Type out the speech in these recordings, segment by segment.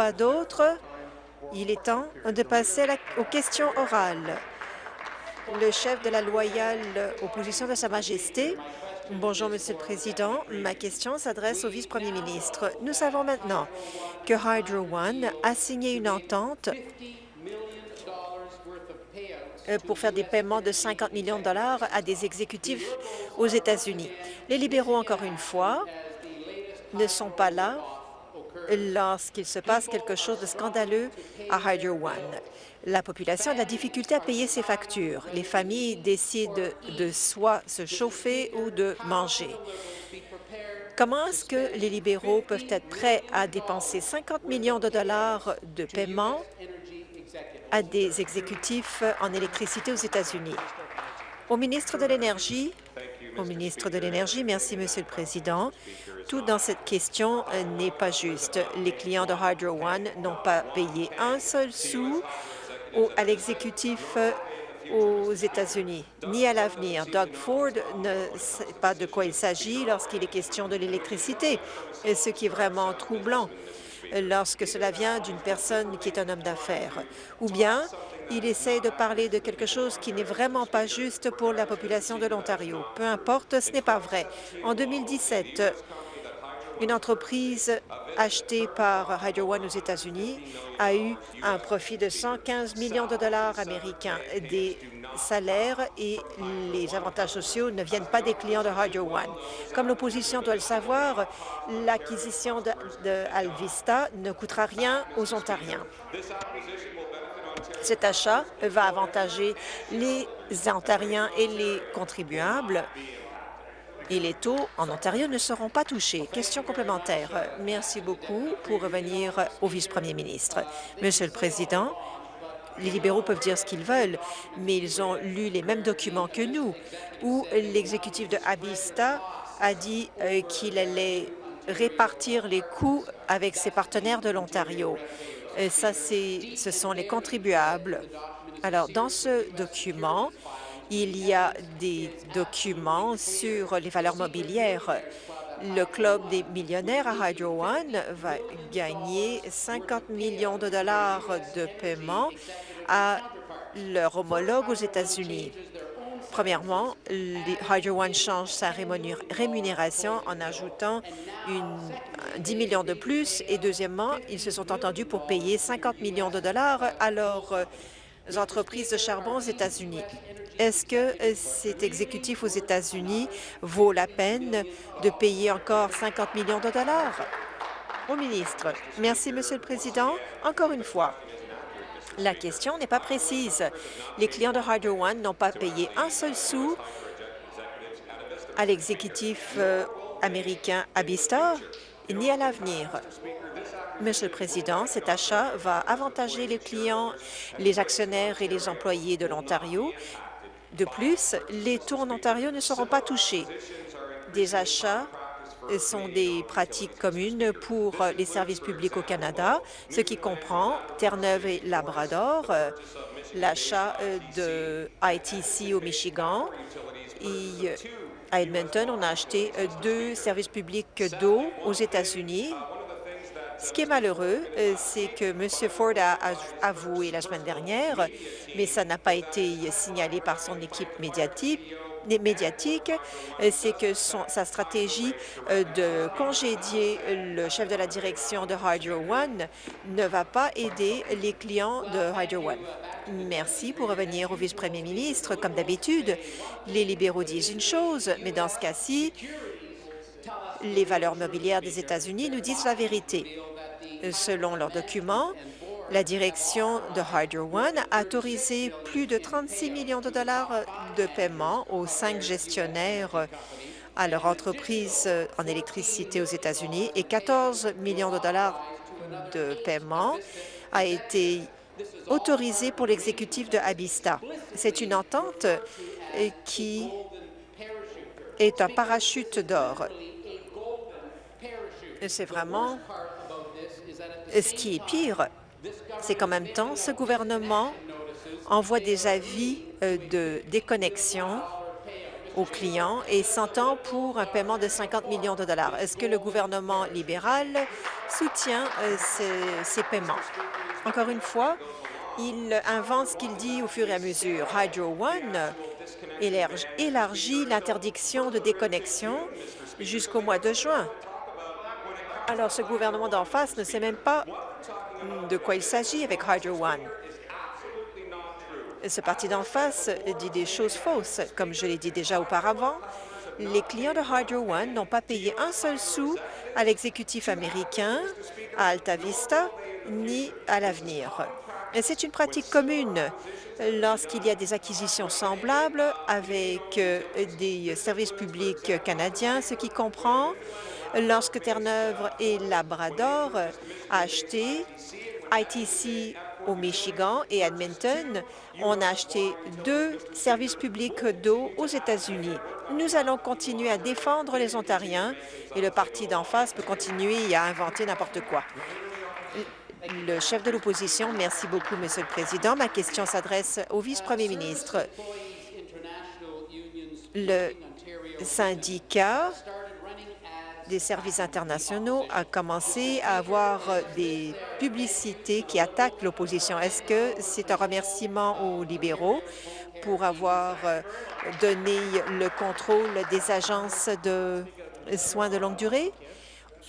pas d'autres, il est temps de passer aux questions orales. Le chef de la loyale opposition de Sa Majesté. Bonjour, Monsieur le Président. Ma question s'adresse au vice-premier ministre. Nous savons maintenant que Hydro One a signé une entente euh, pour faire des paiements de 50 millions de dollars à des exécutifs aux États-Unis. Les libéraux, encore une fois, ne sont pas là lorsqu'il se passe quelque chose de scandaleux à Hydro One. La population a de la difficulté à payer ses factures. Les familles décident de soit se chauffer ou de manger. Comment est-ce que les libéraux peuvent être prêts à dépenser 50 millions de dollars de paiement à des exécutifs en électricité aux États-Unis? Au ministre de l'Énergie, au ministre de l'Énergie, merci, Monsieur le Président. Tout dans cette question euh, n'est pas juste. Les clients de Hydro One n'ont pas payé un seul sou à l'exécutif euh, aux États-Unis, ni à l'avenir. Doug Ford ne sait pas de quoi il s'agit lorsqu'il est question de l'électricité, ce qui est vraiment troublant lorsque cela vient d'une personne qui est un homme d'affaires. Ou bien, il essaie de parler de quelque chose qui n'est vraiment pas juste pour la population de l'Ontario. Peu importe, ce n'est pas vrai. En 2017, une entreprise achetée par Hydro One aux États-Unis a eu un profit de 115 millions de dollars américains. Des salaires et les avantages sociaux ne viennent pas des clients de Hydro One. Comme l'opposition doit le savoir, l'acquisition de, de ne coûtera rien aux Ontariens. Cet achat va avantager les Ontariens et les contribuables et les taux en Ontario ne seront pas touchés. Question complémentaire. Merci beaucoup pour revenir au vice-premier ministre. Monsieur le Président, les libéraux peuvent dire ce qu'ils veulent, mais ils ont lu les mêmes documents que nous, où l'exécutif de Avista a dit euh, qu'il allait répartir les coûts avec ses partenaires de l'Ontario. Euh, ça, ce sont les contribuables. Alors, dans ce document, il y a des documents sur les valeurs mobilières. Le Club des millionnaires à Hydro One va gagner 50 millions de dollars de paiement à leur homologue aux États-Unis. Premièrement, Hydro One change sa rémunération en ajoutant une, 10 millions de plus. Et deuxièmement, ils se sont entendus pour payer 50 millions de dollars à leurs entreprises de charbon aux États-Unis. Est-ce que euh, cet exécutif aux États-Unis vaut la peine de payer encore 50 millions de dollars? Au ministre. Merci, Monsieur le Président. Encore une fois, la question n'est pas précise. Les clients de Hydro One n'ont pas payé un seul sou à l'exécutif euh, américain Abistar ni à l'avenir. Monsieur le Président, cet achat va avantager les clients, les actionnaires et les employés de l'Ontario de plus, les taux en Ontario ne seront pas touchés. Des achats sont des pratiques communes pour les services publics au Canada, ce qui comprend Terre-Neuve et Labrador, l'achat de ITC au Michigan et à Edmonton, on a acheté deux services publics d'eau aux États-Unis ce qui est malheureux, euh, c'est que M. Ford a avoué la semaine dernière, mais ça n'a pas été signalé par son équipe médiatique, médiatique, euh, c'est que sa stratégie euh, de congédier le chef de la direction de Hydro One ne va pas aider les clients de Hydro One. Merci pour revenir au vice-premier ministre. Comme d'habitude, les libéraux disent une chose, mais dans ce cas-ci, les valeurs mobilières des États-Unis nous disent la vérité. Selon leurs documents, la direction de Hydro One a autorisé plus de 36 millions de dollars de paiement aux cinq gestionnaires à leur entreprise en électricité aux États-Unis et 14 millions de dollars de paiement a été autorisé pour l'exécutif de Abista. C'est une entente qui est un parachute d'or. C'est vraiment ce qui est pire, c'est qu'en même temps, ce gouvernement envoie des avis euh, de déconnexion aux clients et s'entend pour un paiement de 50 millions de dollars. Est-ce que le gouvernement libéral soutient euh, ces, paiements? Encore une fois, il invente ce qu'il dit au fur et à mesure. Hydro One élargit l'interdiction de déconnexion jusqu'au mois de juin. Alors, ce gouvernement d'en face ne sait même pas de quoi il s'agit avec Hydro One. Ce parti d'en face dit des choses fausses. Comme je l'ai dit déjà auparavant, les clients de Hydro One n'ont pas payé un seul sou à l'exécutif américain, à Alta Vista, ni à l'avenir. C'est une pratique commune lorsqu'il y a des acquisitions semblables avec euh, des services publics canadiens, ce qui comprend lorsque Terre-Neuve et Labrador a acheté ITC au Michigan et Edmonton, on a acheté deux services publics d'eau aux États-Unis. Nous allons continuer à défendre les Ontariens et le parti d'en face peut continuer à inventer n'importe quoi. Le chef de l'opposition, merci beaucoup, Monsieur le Président. Ma question s'adresse au vice-premier ministre. Le syndicat des services internationaux a commencé à avoir des publicités qui attaquent l'opposition. Est-ce que c'est un remerciement aux libéraux pour avoir euh, donné le contrôle des agences de soins de longue durée?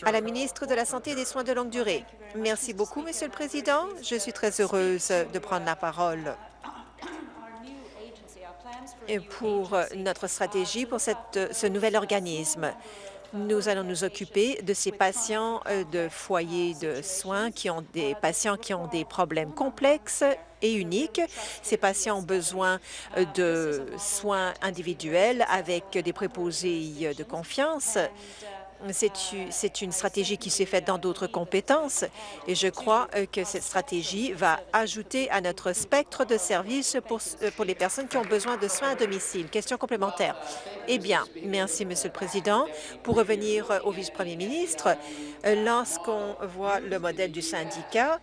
À la ministre de la Santé et des Soins de longue durée. Merci beaucoup, Monsieur le Président. Je suis très heureuse de prendre la parole pour notre stratégie pour ce nouvel organisme. Nous allons nous occuper de ces patients euh, de foyers de soins qui ont des patients qui ont des problèmes complexes et uniques. Ces patients ont besoin euh, de soins individuels avec des préposés de confiance. C'est une stratégie qui s'est faite dans d'autres compétences et je crois euh, que cette stratégie va ajouter à notre spectre de services pour, euh, pour les personnes qui ont besoin de soins à domicile. Question complémentaire. Eh bien, merci, Monsieur le Président. Pour revenir euh, au vice-premier ministre, lorsqu'on voit le modèle du syndicat,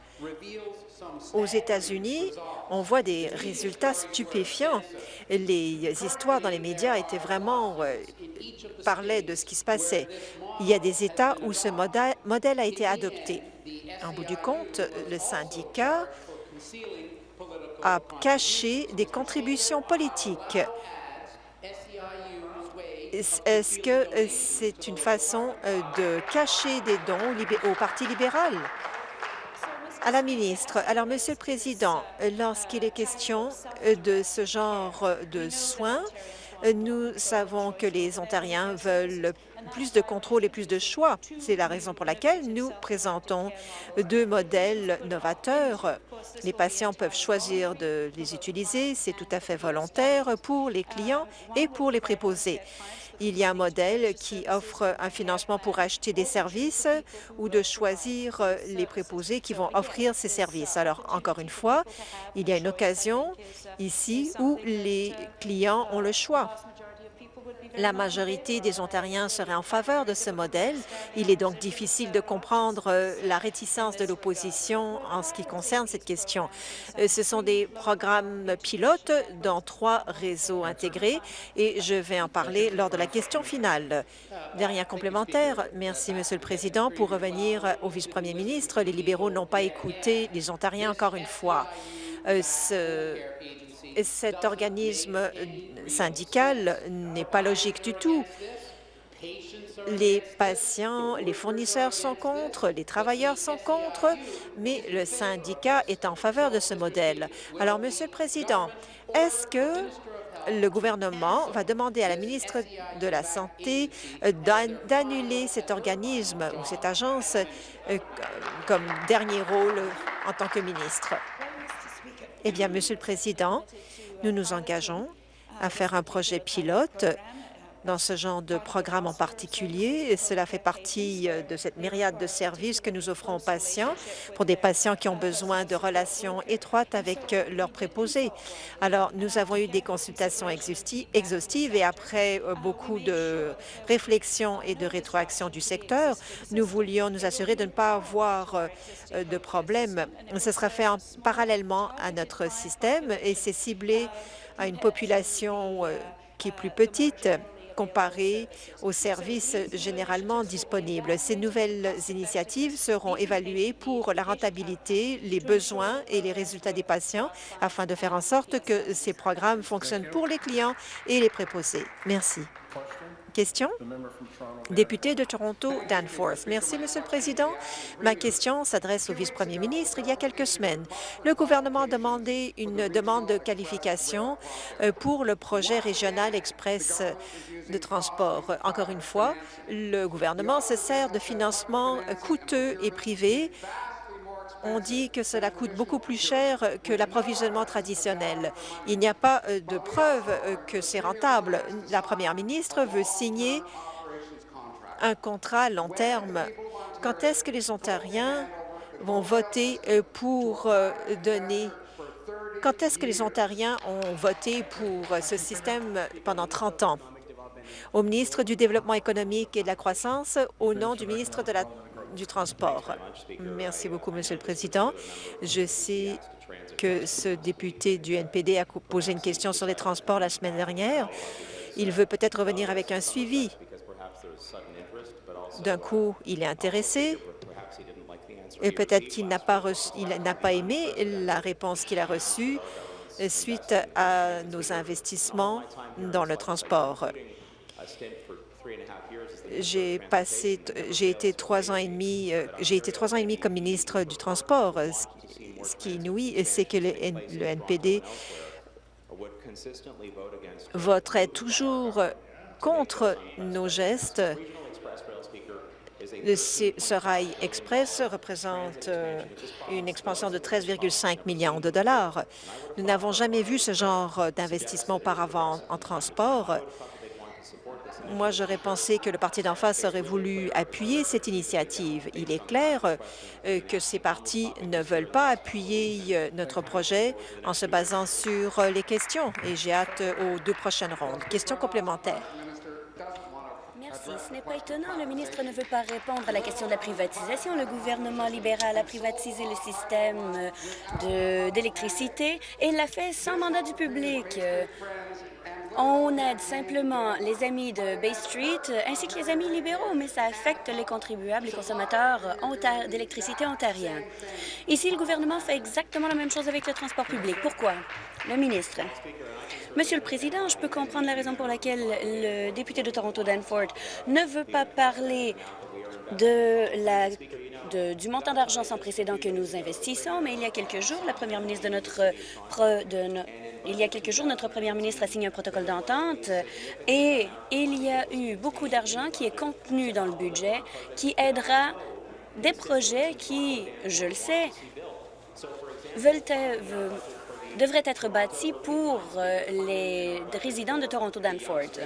aux États-Unis, on voit des résultats stupéfiants. Les histoires dans les médias étaient vraiment parlaient de ce qui se passait. Il y a des États où ce modèle a été adopté. En bout du compte, le syndicat a caché des contributions politiques. Est-ce que c'est une façon euh, de cacher des dons au Parti libéral? À la ministre. Alors, Monsieur le Président, lorsqu'il est question de ce genre de soins, nous savons que les Ontariens veulent plus de contrôle et plus de choix. C'est la raison pour laquelle nous présentons deux modèles novateurs. Les patients peuvent choisir de les utiliser, c'est tout à fait volontaire pour les clients et pour les préposés. Il y a un modèle qui offre un financement pour acheter des services ou de choisir les préposés qui vont offrir ces services. Alors, encore une fois, il y a une occasion ici où les clients ont le choix. La majorité des Ontariens seraient en faveur de ce modèle. Il est donc difficile de comprendre euh, la réticence de l'opposition en ce qui concerne cette question. Euh, ce sont des programmes pilotes dans trois réseaux intégrés et je vais en parler lors de la question finale. Dernier complémentaire. Merci, Monsieur le Président. Pour revenir au vice-premier ministre, les libéraux n'ont pas écouté les Ontariens encore une fois. Euh, cet organisme syndical n'est pas logique du tout. Les patients, les fournisseurs sont contre, les travailleurs sont contre, mais le syndicat est en faveur de ce modèle. Alors, Monsieur le Président, est-ce que le gouvernement va demander à la ministre de la Santé d'annuler cet organisme ou cette agence euh, comme dernier rôle en tant que ministre? Eh bien, Monsieur le Président, nous nous engageons à faire un projet pilote dans ce genre de programme en particulier. Cela fait partie euh, de cette myriade de services que nous offrons aux patients pour des patients qui ont besoin de relations étroites avec euh, leurs préposés. Alors, nous avons eu des consultations exhaustives et après euh, beaucoup de réflexions et de rétroactions du secteur, nous voulions nous assurer de ne pas avoir de problème. Ce sera fait parallèlement à notre système et c'est ciblé à une population qui est plus petite comparée aux services généralement disponibles. Ces nouvelles initiatives seront évaluées pour la rentabilité, les besoins et les résultats des patients afin de faire en sorte que ces programmes fonctionnent pour les clients et les préposés. Merci. Député de Toronto, Danforth. Merci, Monsieur le Président. Ma question s'adresse au vice-premier ministre. Il y a quelques semaines, le gouvernement a demandé une demande de qualification euh, pour le projet régional express de transport. Encore une fois, le gouvernement se sert de financements coûteux et privés on dit que cela coûte beaucoup plus cher que l'approvisionnement traditionnel. Il n'y a pas euh, de preuve euh, que c'est rentable. La première ministre veut signer un contrat à long terme. Quand est-ce que les Ontariens vont voter euh, pour donner quand est-ce que les Ontariens ont voté pour ce système pendant 30 ans? Au ministre du Développement économique et de la croissance, au nom du ministre de la du transport. Merci beaucoup, Monsieur le Président. Je sais que ce député du NPD a posé une question sur les transports la semaine dernière. Il veut peut-être revenir avec un suivi. D'un coup, il est intéressé et peut-être qu'il n'a pas, pas aimé la réponse qu'il a reçue suite à nos investissements dans le transport. J'ai passé, j'ai été trois ans et demi, euh, j'ai été trois ans et demi comme ministre du Transport. Ce qui est inouï, c'est que le, NPD voterait toujours contre nos gestes. Ce rail express représente euh, une expansion de 13,5 millions de dollars. Nous n'avons jamais vu ce genre d'investissement auparavant en transport. Moi, j'aurais pensé que le parti d'en face aurait voulu appuyer cette initiative. Il est clair euh, que ces partis ne veulent pas appuyer euh, notre projet en se basant sur euh, les questions et j'ai hâte aux deux prochaines rondes. Question complémentaire. Merci. Ce n'est pas étonnant. Le ministre ne veut pas répondre à la question de la privatisation. Le gouvernement libéral a privatisé le système d'électricité et l'a fait sans mandat du public. On aide simplement les amis de Bay Street euh, ainsi que les amis libéraux, mais ça affecte les contribuables, les consommateurs d'électricité ontariens. Ici, le gouvernement fait exactement la même chose avec le transport public. Pourquoi? Le ministre. Monsieur le Président, je peux comprendre la raison pour laquelle le député de Toronto Danforth ne veut pas parler de la, du montant d'argent sans précédent que nous investissons, mais il y a quelques jours, notre, de, première ministre a signé un protocole d'entente et il y a eu beaucoup d'argent qui est contenu dans le budget qui aidera des projets qui, je le sais, devraient être bâtis pour euh, les résidents de Toronto-Danforth.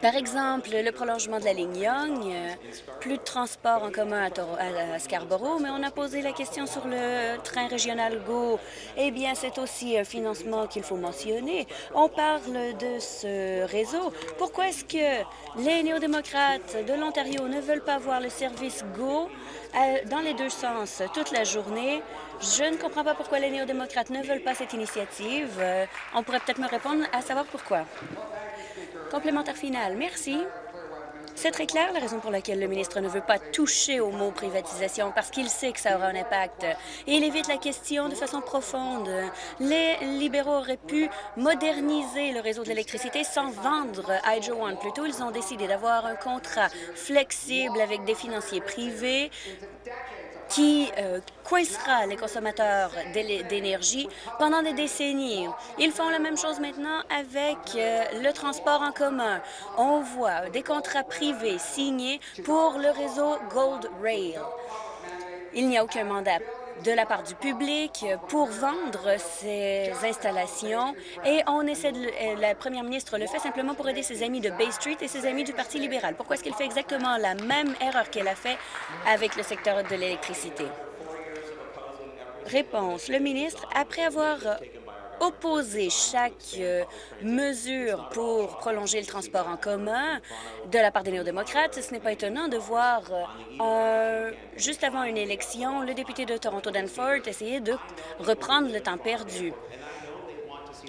Par exemple, le prolongement de la ligne Young, euh, plus de transport en commun à, Scarborough, mais on a posé la question sur le train régional GO. Eh bien, c'est aussi un financement qu'il faut mentionner. On parle de ce réseau. Pourquoi est-ce que les néo-démocrates de l'Ontario ne veulent pas voir le service GO euh, dans les deux sens toute la journée? Je ne comprends pas pourquoi les néo-démocrates ne veulent pas cette initiative. Euh, on pourrait peut-être me répondre à savoir pourquoi. Complémentaire final. Merci. C'est très clair la raison pour laquelle le ministre ne veut pas toucher au mot privatisation, parce qu'il sait que ça aura un impact. Et il évite la question de façon profonde. Les libéraux auraient pu moderniser le réseau de l'électricité sans vendre Hydro One. Plutôt, ils ont décidé d'avoir un contrat flexible avec des financiers privés qui euh, coincera les consommateurs d'énergie pendant des décennies. Ils font la même chose maintenant avec euh, le transport en commun. On voit des contrats privés signés pour le réseau Gold Rail. Il n'y a aucun mandat de la part du public pour vendre ces installations et on essaie de, euh, la première ministre le fait simplement pour aider ses amis de Bay Street et ses amis du Parti libéral. Pourquoi est-ce qu'elle fait exactement la même erreur qu'elle a fait avec le secteur de l'électricité? Réponse. Le ministre, après avoir opposer chaque euh, mesure pour prolonger le transport en commun de la part des néo-démocrates, ce n'est pas étonnant de voir, euh, juste avant une élection, le député de Toronto Danforth essayer de reprendre le temps perdu.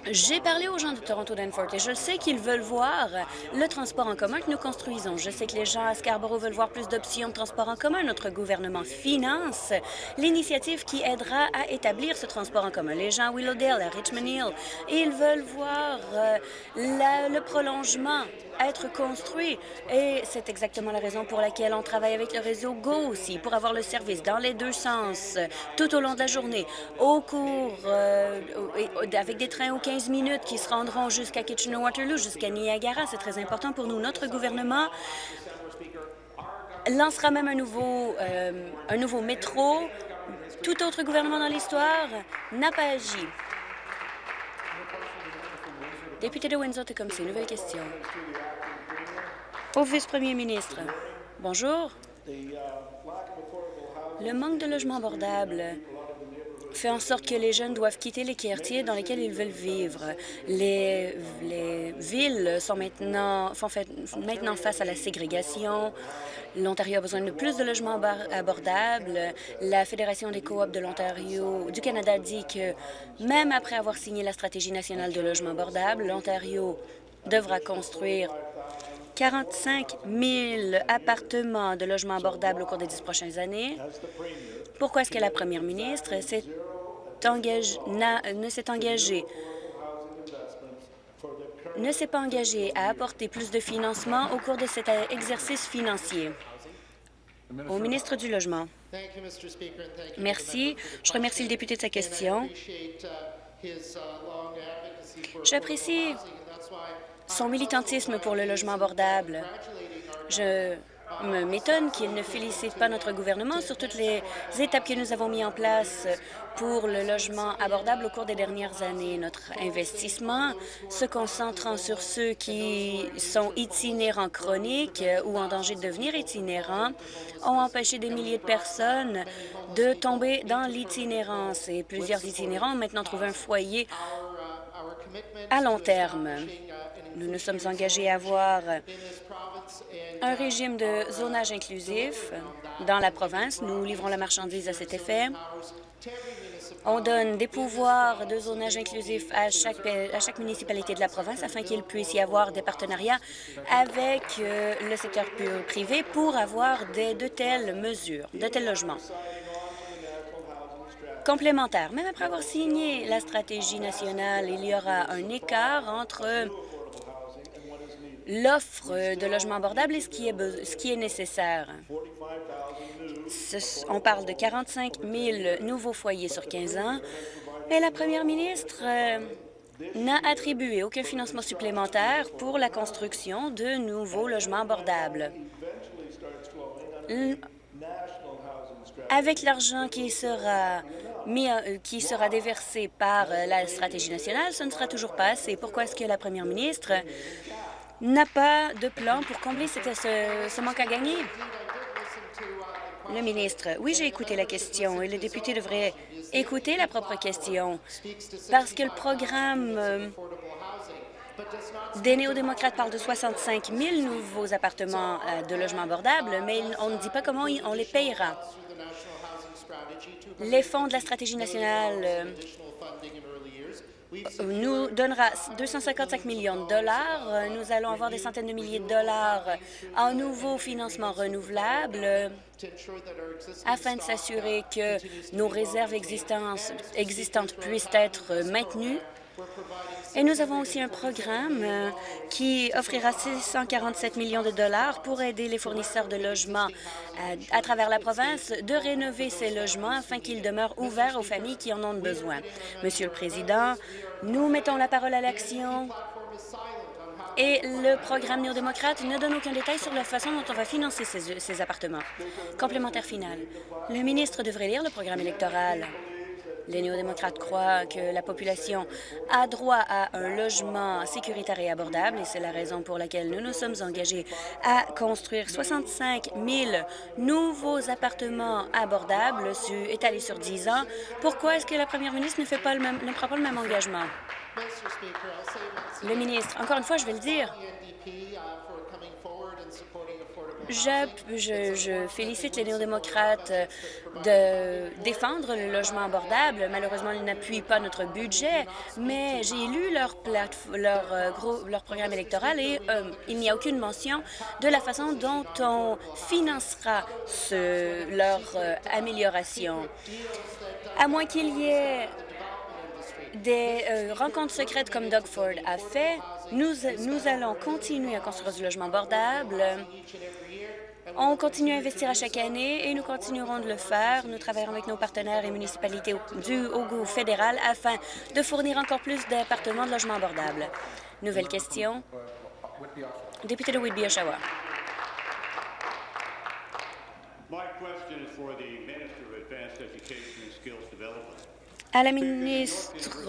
J'ai parlé aux gens de Toronto Danforth et je sais qu'ils veulent voir le transport en commun que nous construisons. Je sais que les gens à Scarborough veulent voir plus d'options de transport en commun. Notre gouvernement finance l'initiative qui aidera à établir ce transport en commun. Les gens à Willowdale, à Richmond Hill, ils veulent voir euh, le prolongement être construit. Et c'est exactement la raison pour laquelle on travaille avec le réseau GO aussi, pour avoir le service dans les deux sens tout au long de la journée, au cours, euh, avec des trains aux 15 minutes qui se rendront jusqu'à Kitchener-Waterloo, jusqu'à Niagara. C'est très important pour nous. Notre gouvernement lancera même un nouveau, euh, un nouveau métro. Tout autre gouvernement dans l'histoire n'a pas agi. Député de Windsor-Tecumseh, nouvelle question. Au vice-premier ministre, bonjour. Le manque de logements abordables fait en sorte que les jeunes doivent quitter les quartiers dans lesquels ils veulent vivre. Les, les villes sont maintenant, font maintenant face à la ségrégation. L'Ontario a besoin de plus de logements abordables. La Fédération des coops de l'Ontario du Canada dit que même après avoir signé la stratégie nationale de logement abordable, l'Ontario devra construire 45 000 appartements de logements abordables au cours des dix prochaines années. Pourquoi est-ce que la première ministre ne s'est engagée ne s'est pas engagée à apporter plus de financement au cours de cet exercice financier? Au ministre du Logement. Merci. Je remercie le député de sa question. J'apprécie son militantisme pour le logement abordable. Je m'étonne qu'il ne félicite pas notre gouvernement sur toutes les étapes que nous avons mises en place pour le logement abordable au cours des dernières années. Notre investissement se concentrant sur ceux qui sont itinérants chroniques ou en danger de devenir itinérants ont empêché des milliers de personnes de tomber dans l'itinérance. Et plusieurs itinérants ont maintenant trouvé un foyer à long terme. Nous nous sommes engagés à avoir un régime de zonage inclusif dans la province. Nous livrons la marchandise à cet effet. On donne des pouvoirs de zonage inclusif à chaque, à chaque municipalité de la province afin qu'il puisse y avoir des partenariats avec euh, le secteur privé pour avoir des, de telles mesures, de tels logements complémentaires. Même après avoir signé la stratégie nationale, il y aura un écart entre l'offre de logements abordables et ce qui est, ce qui est nécessaire. on parle de 45 000 nouveaux foyers sur 15 ans, et la première ministre euh, n'a attribué aucun financement supplémentaire pour la construction de nouveaux logements abordables. Avec l'argent qui sera mis, euh, qui sera déversé par euh, la stratégie nationale, ce ne sera toujours pas assez. Pourquoi est-ce que la première ministre n'a pas de plan pour combler ce, manque à gagner? Le ministre, oui, j'ai écouté la question et le député devrait écouter la propre question parce que le programme euh, des néo-démocrates parle de 65 000 nouveaux appartements euh, de logements abordables, mais on ne dit pas comment on les payera. Les fonds de la stratégie nationale euh, nous donnera 255 millions de dollars. Nous allons avoir des centaines de milliers de dollars en nouveaux financements renouvelables afin de s'assurer que nos réserves existantes puissent être maintenues et nous avons aussi un programme euh, qui offrira 647 millions de dollars pour aider les fournisseurs de logements euh, à, travers la province de rénover ces logements afin qu'ils demeurent ouverts aux familles qui en ont besoin. Monsieur le Président, nous mettons la parole à l'action et le programme néo-démocrate ne donne aucun détail sur la façon dont on va financer ces, ces appartements. Complémentaire final. Le ministre devrait lire le programme électoral. Les néo-démocrates croient que la population a droit à un logement sécuritaire et abordable et c'est la raison pour laquelle nous nous sommes engagés à construire 65 000 nouveaux appartements abordables étalés sur 10 ans. Pourquoi est-ce que la première ministre ne, fait pas le même, ne prend pas le même engagement? Le ministre, encore une fois, je vais le dire, Je, je, félicite les néo-démocrates de défendre le logement abordable. Malheureusement, ils n'appuient pas notre budget, mais j'ai lu leur, euh, leur programme électoral et euh, il n'y a aucune mention de la façon dont on financera ce, leur euh, amélioration. À moins qu'il y ait des rencontres secrètes comme Doug Ford a fait, nous, nous allons continuer à construire du logement abordable on continue à investir à chaque année et nous continuerons de le faire. Nous travaillerons avec nos partenaires et municipalités du au fédéral afin de fournir encore plus d'appartements de logements abordables. Nouvelle question. Député de Whitby-Oshawa. À la ministre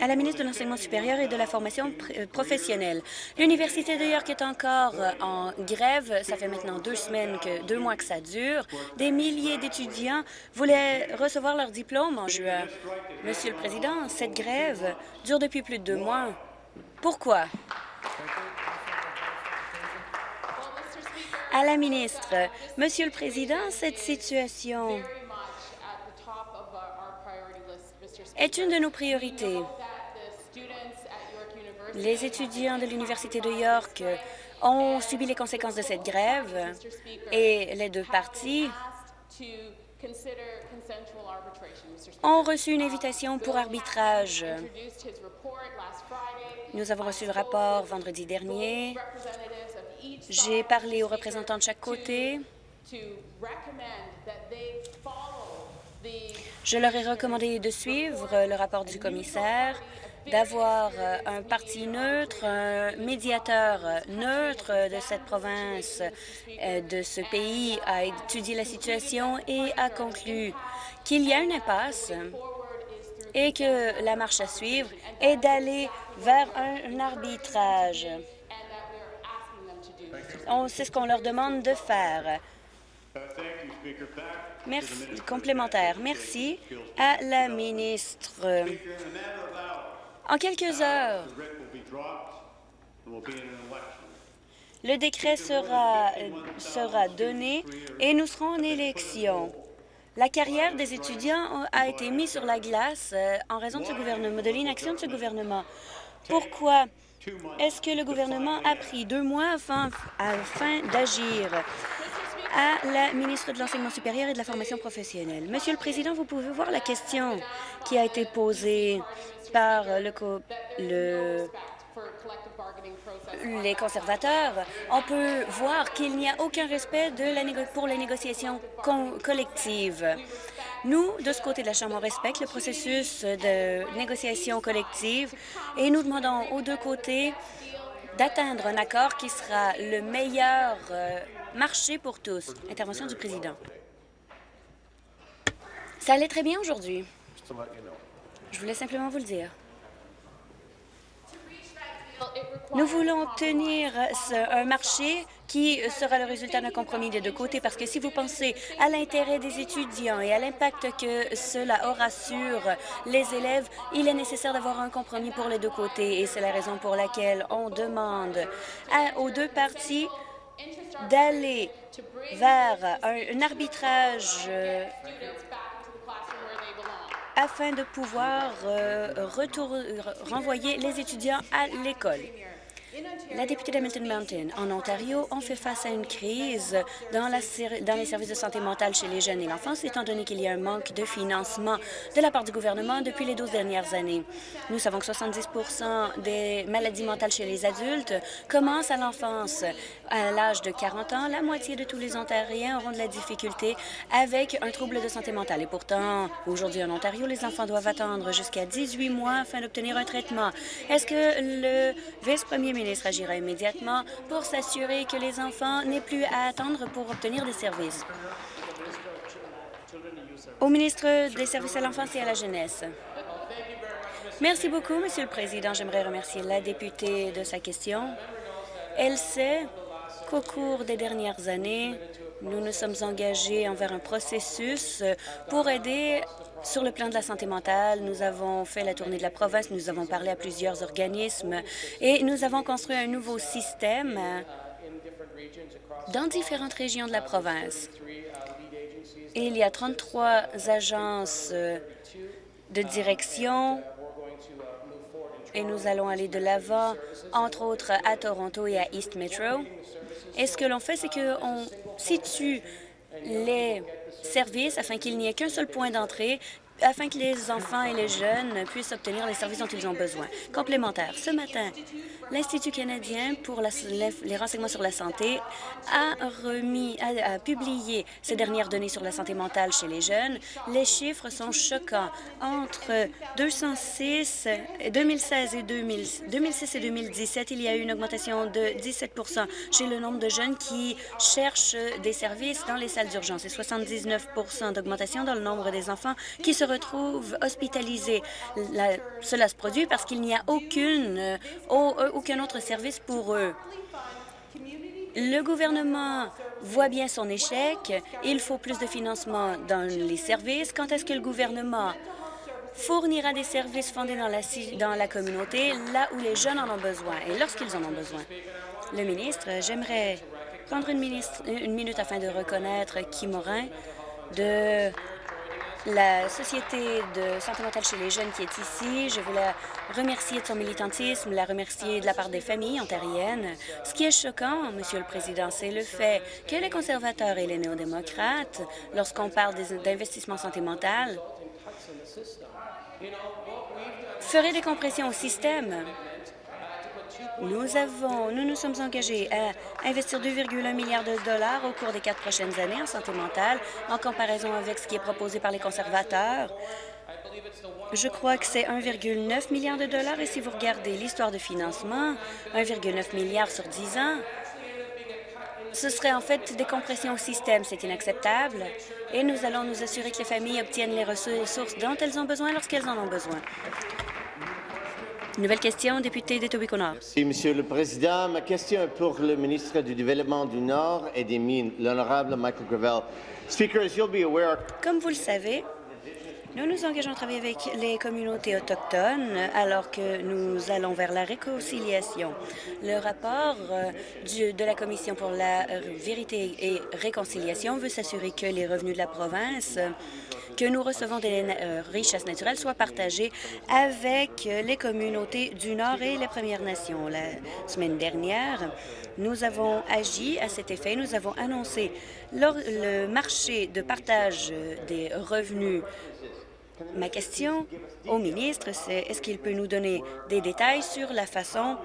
à la ministre de l'Enseignement supérieur et de la formation euh, professionnelle. L'Université de York est encore euh, en grève. Ça fait maintenant deux semaines, que, deux mois que ça dure. Des milliers d'étudiants voulaient recevoir leur diplôme en juin. Monsieur le Président, cette grève dure depuis plus de deux mois. Pourquoi? À la ministre, Monsieur le Président, cette situation est une de nos priorités. Les étudiants de l'Université de York ont subi les conséquences de cette grève et les deux parties ont reçu une invitation pour arbitrage. Nous avons reçu le rapport vendredi dernier. J'ai parlé aux représentants de chaque côté. Je leur ai recommandé de suivre le rapport du commissaire d'avoir euh, un parti neutre, un médiateur neutre de cette province, euh, de ce pays, a étudié la situation et a conclu qu'il y a une impasse et que la marche à suivre est d'aller vers un, arbitrage. C'est ce qu'on leur demande de faire. Merci. Complémentaire. Merci à la ministre. En quelques heures, le décret sera, sera donné et nous serons en élection. La carrière des étudiants a été mise sur la glace euh, en raison de ce gouvernement, de l'inaction de ce gouvernement. Pourquoi est-ce que le gouvernement a pris deux mois afin, afin d'agir? À la ministre de l'Enseignement supérieur et de la formation professionnelle. Monsieur le Président, vous pouvez voir la question qui a été posée par le, le les conservateurs, on peut voir qu'il n'y a aucun respect pour les négociations collectives. Nous, de ce côté de la Chambre, on respecte le processus de négociation collective et nous demandons aux deux côtés d'atteindre un accord qui sera le meilleur euh, marché pour tous. Intervention du président. Ça allait très bien aujourd'hui. Je voulais simplement vous le dire. Nous voulons tenir un marché qui sera le résultat d'un compromis des deux côtés, parce que si vous pensez à l'intérêt des étudiants et à l'impact que cela aura sur les élèves, il est nécessaire d'avoir un compromis pour les deux côtés, et c'est la raison pour laquelle on demande aux deux parties d'aller vers un, arbitrage euh, afin de pouvoir euh, renvoyer les étudiants à l'école. La députée d'Hamilton Mountain, en Ontario, on fait face à une crise dans les services de santé mentale chez les jeunes et l'enfance, étant donné qu'il y a un manque de financement de la part du gouvernement depuis les 12 dernières années. Nous savons que 70% des maladies mentales chez les adultes commencent à l'enfance. À l'âge de 40 ans, la moitié de tous les Ontariens auront de la difficulté avec un trouble de santé mentale. Et pourtant, aujourd'hui en Ontario, les enfants doivent attendre jusqu'à 18 mois afin d'obtenir un traitement. Est-ce que le vice-premier ministre agira immédiatement pour s'assurer que les enfants n'aient plus à attendre pour obtenir des services. Au ministre des Services à l'enfance et à la jeunesse. Merci beaucoup, Monsieur le Président. J'aimerais remercier la députée de sa question. Elle sait qu'au cours des dernières années, nous nous sommes engagés envers un processus pour aider sur le plan de la santé mentale. Nous avons fait la tournée de la province, nous avons parlé à plusieurs organismes et nous avons construit un nouveau système dans différentes régions de la province. Il y a 33 agences de direction et nous allons aller de l'avant, entre autres à Toronto et à East Metro. Et ce que l'on fait, c'est qu'on situe les services afin qu'il n'y ait qu'un seul point d'entrée afin que les enfants et les jeunes puissent obtenir les services dont ils ont besoin. Complémentaire, ce matin, l'Institut canadien pour les renseignements sur la santé a remis, a, publié ces dernières données sur la santé mentale chez les jeunes. Les chiffres sont choquants. Entre 206, 2016 et 2006 et 2017, il y a eu une augmentation de 17% chez le nombre de jeunes qui cherchent des services dans les salles d'urgence et 79 d'augmentation dans le nombre des enfants qui se retrouvent hospitalisés. cela se produit parce qu'il n'y a aucune, euh, euh, aucun autre service pour eux. Le gouvernement voit bien son échec. Il faut plus de financement dans les services. Quand est-ce que le gouvernement fournira des services fondés dans la, dans la communauté, là où les jeunes en ont besoin et lorsqu'ils en ont besoin? Le ministre, j'aimerais prendre une, une minute afin de reconnaître Kim Morin de la Société de santé mentale chez les jeunes qui est ici. Je veux la remercier de son militantisme, la remercier de la part des familles ontariennes. Ce qui est choquant, Monsieur le Président, c'est le fait que les conservateurs et les néo-démocrates, lorsqu'on parle d'investissement santé mentale, feraient des compressions au système. Nous avons, nous nous sommes engagés à investir 2,1 milliards de dollars au cours des quatre prochaines années en santé mentale, en comparaison avec ce qui est proposé par les conservateurs. Je crois que c'est 1,9 milliard de dollars et si vous regardez l'histoire de financement, 1,9 milliard sur 10 ans, ce serait en fait des compressions au système. C'est inacceptable et nous allons nous assurer que les familles obtiennent les ressources dont elles ont besoin lorsqu'elles en ont besoin. Nouvelle question, député d'Etobicoke-Nord. Merci, Monsieur le Président. Ma question est pour le ministre du Développement du Nord et des Mines, l'honorable Michael Gravel. Speaker, as you'll be aware... Comme vous le savez, nous nous engageons à travailler avec les communautés autochtones alors que nous allons vers la réconciliation. Le rapport euh, de la Commission pour la vérité et réconciliation veut s'assurer que les revenus de la province que nous recevons des euh, richesses naturelles soient partagées avec les communautés du Nord et les Premières Nations. La semaine dernière, nous avons agi à cet effet. Nous avons annoncé le marché de partage des revenus Ma question au ministre, c'est est-ce qu'il peut nous donner des détails sur la façon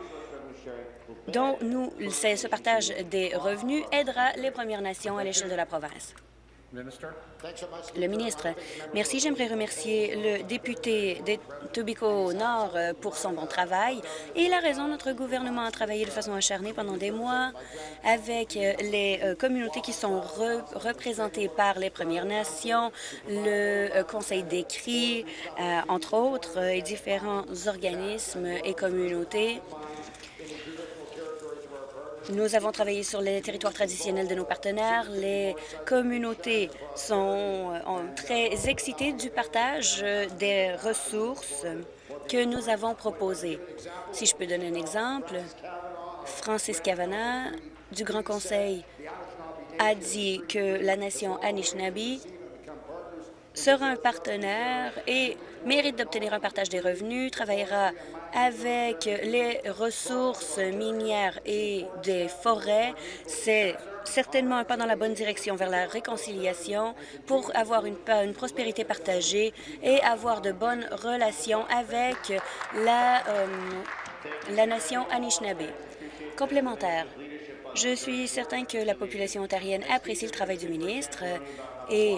dont ce partage des revenus aidera les Premières Nations à l'échelle de la province? Le ministre, merci. J'aimerais remercier le député de Tobico Nord euh, pour son bon travail. Et il a raison, notre gouvernement a travaillé de façon acharnée pendant des mois avec euh, les euh, communautés qui sont représentées par les Premières Nations, le Conseil des cris, entre autres, et différents organismes et communautés nous avons travaillé sur les territoires traditionnels de nos partenaires. Les communautés sont euh, très excitées du partage euh, des ressources que nous avons proposées. Si je peux donner un exemple, Francis Cavana du Grand Conseil a dit que la nation Anishinaabe sera un partenaire et mérite d'obtenir un partage des revenus, travaillera avec les ressources minières et des forêts. C'est certainement un pas dans la bonne direction vers la réconciliation pour avoir une, prospérité partagée et avoir de bonnes relations avec la, euh, la nation Anishinaabe. Complémentaire, je suis certain que la population ontarienne apprécie le travail du ministre et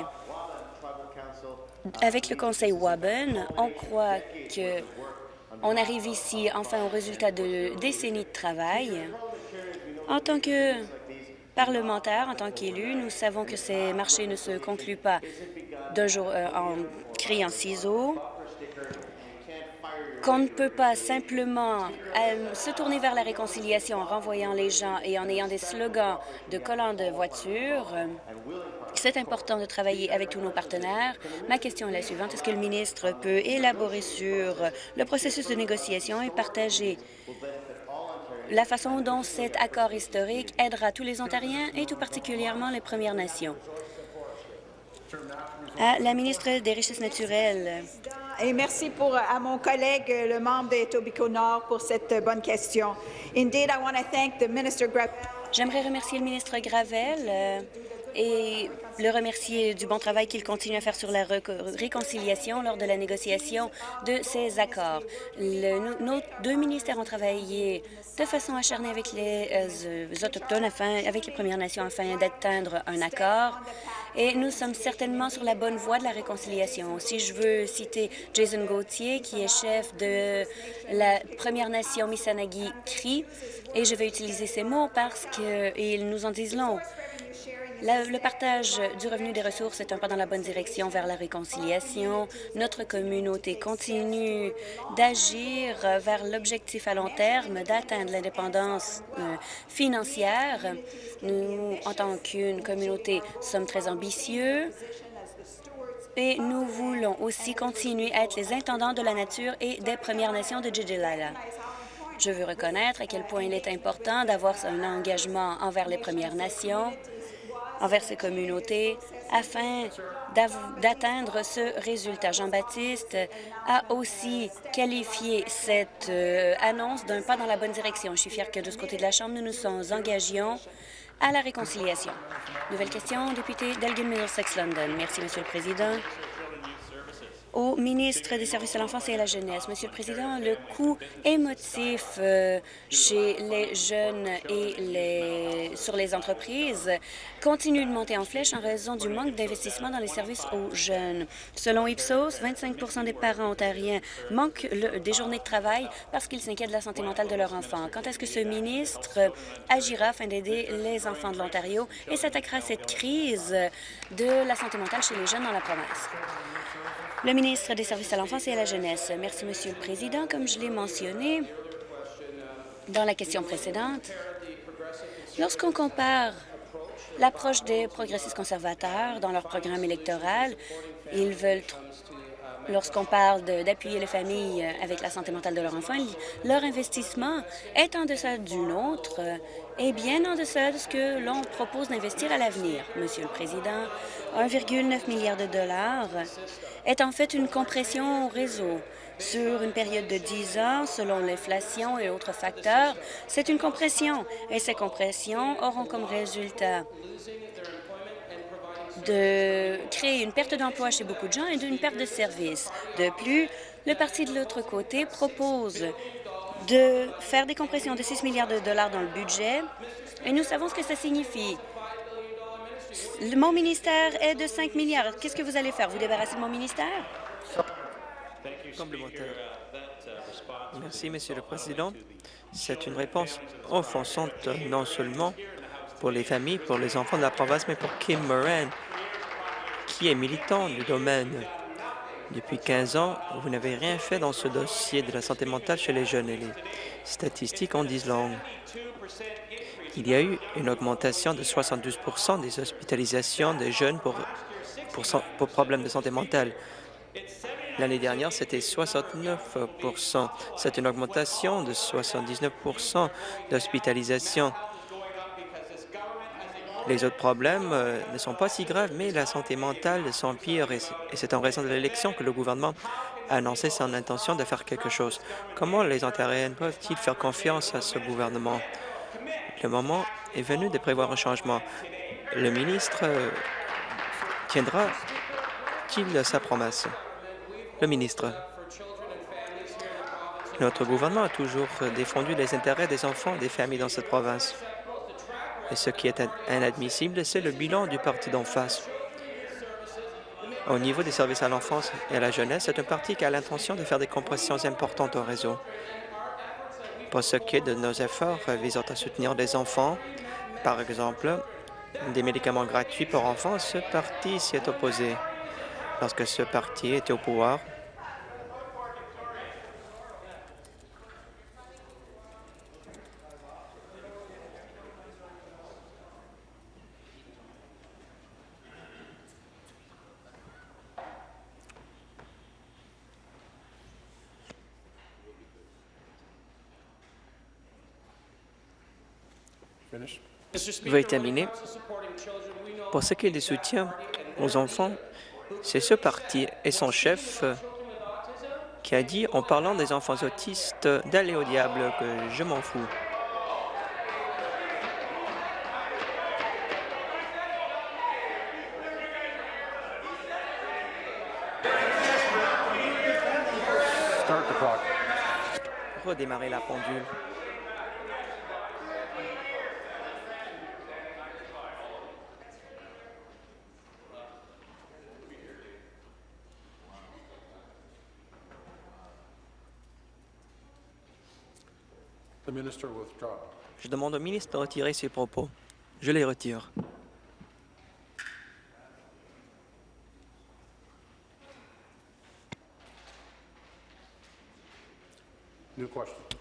avec le Conseil Waben, on croit que on arrive ici enfin au résultat de décennies de travail. En tant que parlementaire, en tant qu'élu, nous savons que ces marchés ne se concluent pas d'un jour euh, en criant ciseaux. qu'on ne peut pas simplement euh, se tourner vers la réconciliation en renvoyant les gens et en ayant des slogans de collants de voiture. C'est important de travailler avec tous nos partenaires. Ma question est la suivante. Est-ce que le ministre peut élaborer sur le processus de négociation et partager la façon dont cet accord historique aidera tous les Ontariens et tout particulièrement les Premières Nations? À la ministre des Richesses naturelles. Et merci pour, à mon collègue, le membre de Tobico Nord, pour cette bonne question. Indeed, I want to thank the Minister J'aimerais remercier le ministre Gravel euh, et le remercier du bon travail qu'il continue à faire sur la réconciliation lors de la négociation de ces accords. nos deux ministères ont travaillé de façon acharnée avec les, euh, Autochtones, avec les Premières Nations, afin d'atteindre un accord. Et nous sommes certainement sur la bonne voie de la réconciliation. Si je veux citer Jason Gauthier, qui est chef de la Première Nation Missanagi Cri, et je vais utiliser ces mots parce qu'ils nous en disent long le partage du revenu des ressources est un pas dans la bonne direction vers la réconciliation. Notre communauté continue d'agir vers l'objectif à long terme d'atteindre l'indépendance euh, financière. Nous, en tant qu'une communauté, sommes très ambitieux et nous voulons aussi continuer à être les intendants de la nature et des Premières Nations de Djidjilala. Je veux reconnaître à quel point il est important d'avoir un engagement envers les Premières Nations envers ces communautés afin d'atteindre ce résultat. Jean-Baptiste a aussi qualifié cette euh, annonce d'un pas dans la bonne direction. Je suis fière que de ce côté de la Chambre, nous nous sommes engagions à la réconciliation. Nouvelle question, député d'Elgin Middlesex London. Merci, Monsieur le Président au ministre des Services à l'enfance et à la jeunesse. Monsieur le Président, le coût émotif euh, chez les jeunes et les, sur les entreprises continue de monter en flèche en raison du manque d'investissement dans les services aux jeunes. Selon Ipsos, 25% des parents ontariens manquent des journées de travail parce qu'ils s'inquiètent de la santé mentale de leur enfant. Quand est-ce que ce ministre agira afin d'aider les enfants de l'Ontario et s'attaquera à cette crise de la santé mentale chez les jeunes dans la province? Le ministre des Services à l'enfance et à la jeunesse. Merci, Monsieur le Président. Comme je l'ai mentionné dans la question précédente, lorsqu'on compare l'approche des progressistes conservateurs dans leur programme électoral, ils veulent lorsqu'on parle d'appuyer les familles avec la santé mentale de leurs enfants, leur investissement est en deçà du nôtre et bien en deçà de ce que l'on propose d'investir à l'avenir. Monsieur le Président, 1,9 milliard de dollars est en fait une compression au réseau. Sur une période de 10 ans, selon l'inflation et autres facteurs, c'est une compression, et ces compressions auront comme résultat de créer une perte d'emploi chez beaucoup de gens et d'une perte de services. De plus, le parti de l'autre côté propose de faire des compressions de 6 milliards de dollars dans le budget, et nous savons ce que ça signifie. Mon ministère est de 5 milliards. Qu'est-ce que vous allez faire? Vous débarrasser de mon ministère? Complémentaire. Merci, Monsieur le Président. C'est une réponse offensante non seulement pour les familles, pour les enfants de la province, mais pour Kim Moran, qui est militant du domaine. Depuis 15 ans, vous n'avez rien fait dans ce dossier de la santé mentale chez les jeunes et les statistiques en disent long. Il y a eu une augmentation de 72 des hospitalisations des jeunes pour, pour, problèmes de santé mentale. L'année dernière, c'était 69 C'est une augmentation de 79 d'hospitalisation. Les autres problèmes euh, ne sont pas si graves, mais la santé mentale s'empire et c'est en raison de l'élection que le gouvernement a annoncé son intention de faire quelque chose. Comment les Ontariens peuvent-ils faire confiance à ce gouvernement? Le moment est venu de prévoir un changement. Le ministre euh, tiendra-t-il sa promesse? Le ministre. Notre gouvernement a toujours défendu les intérêts des enfants des familles dans cette province. Et ce qui est inadmissible, c'est le bilan du parti d'en face. Au niveau des services à l'enfance et à la jeunesse, c'est un parti qui a l'intention de faire des compressions importantes au réseau. Pour ce qui est de nos efforts visant à soutenir les enfants, par exemple, des médicaments gratuits pour enfants, ce parti s'y est opposé. Lorsque ce parti était au pouvoir, Veuillez terminer. Pour ce qui est du soutien aux enfants, c'est ce parti et son chef qui a dit, en parlant des enfants autistes, d'aller au diable, que je m'en fous. Redémarrer la pendule. Je demande au ministre de retirer ses propos. Je les retire.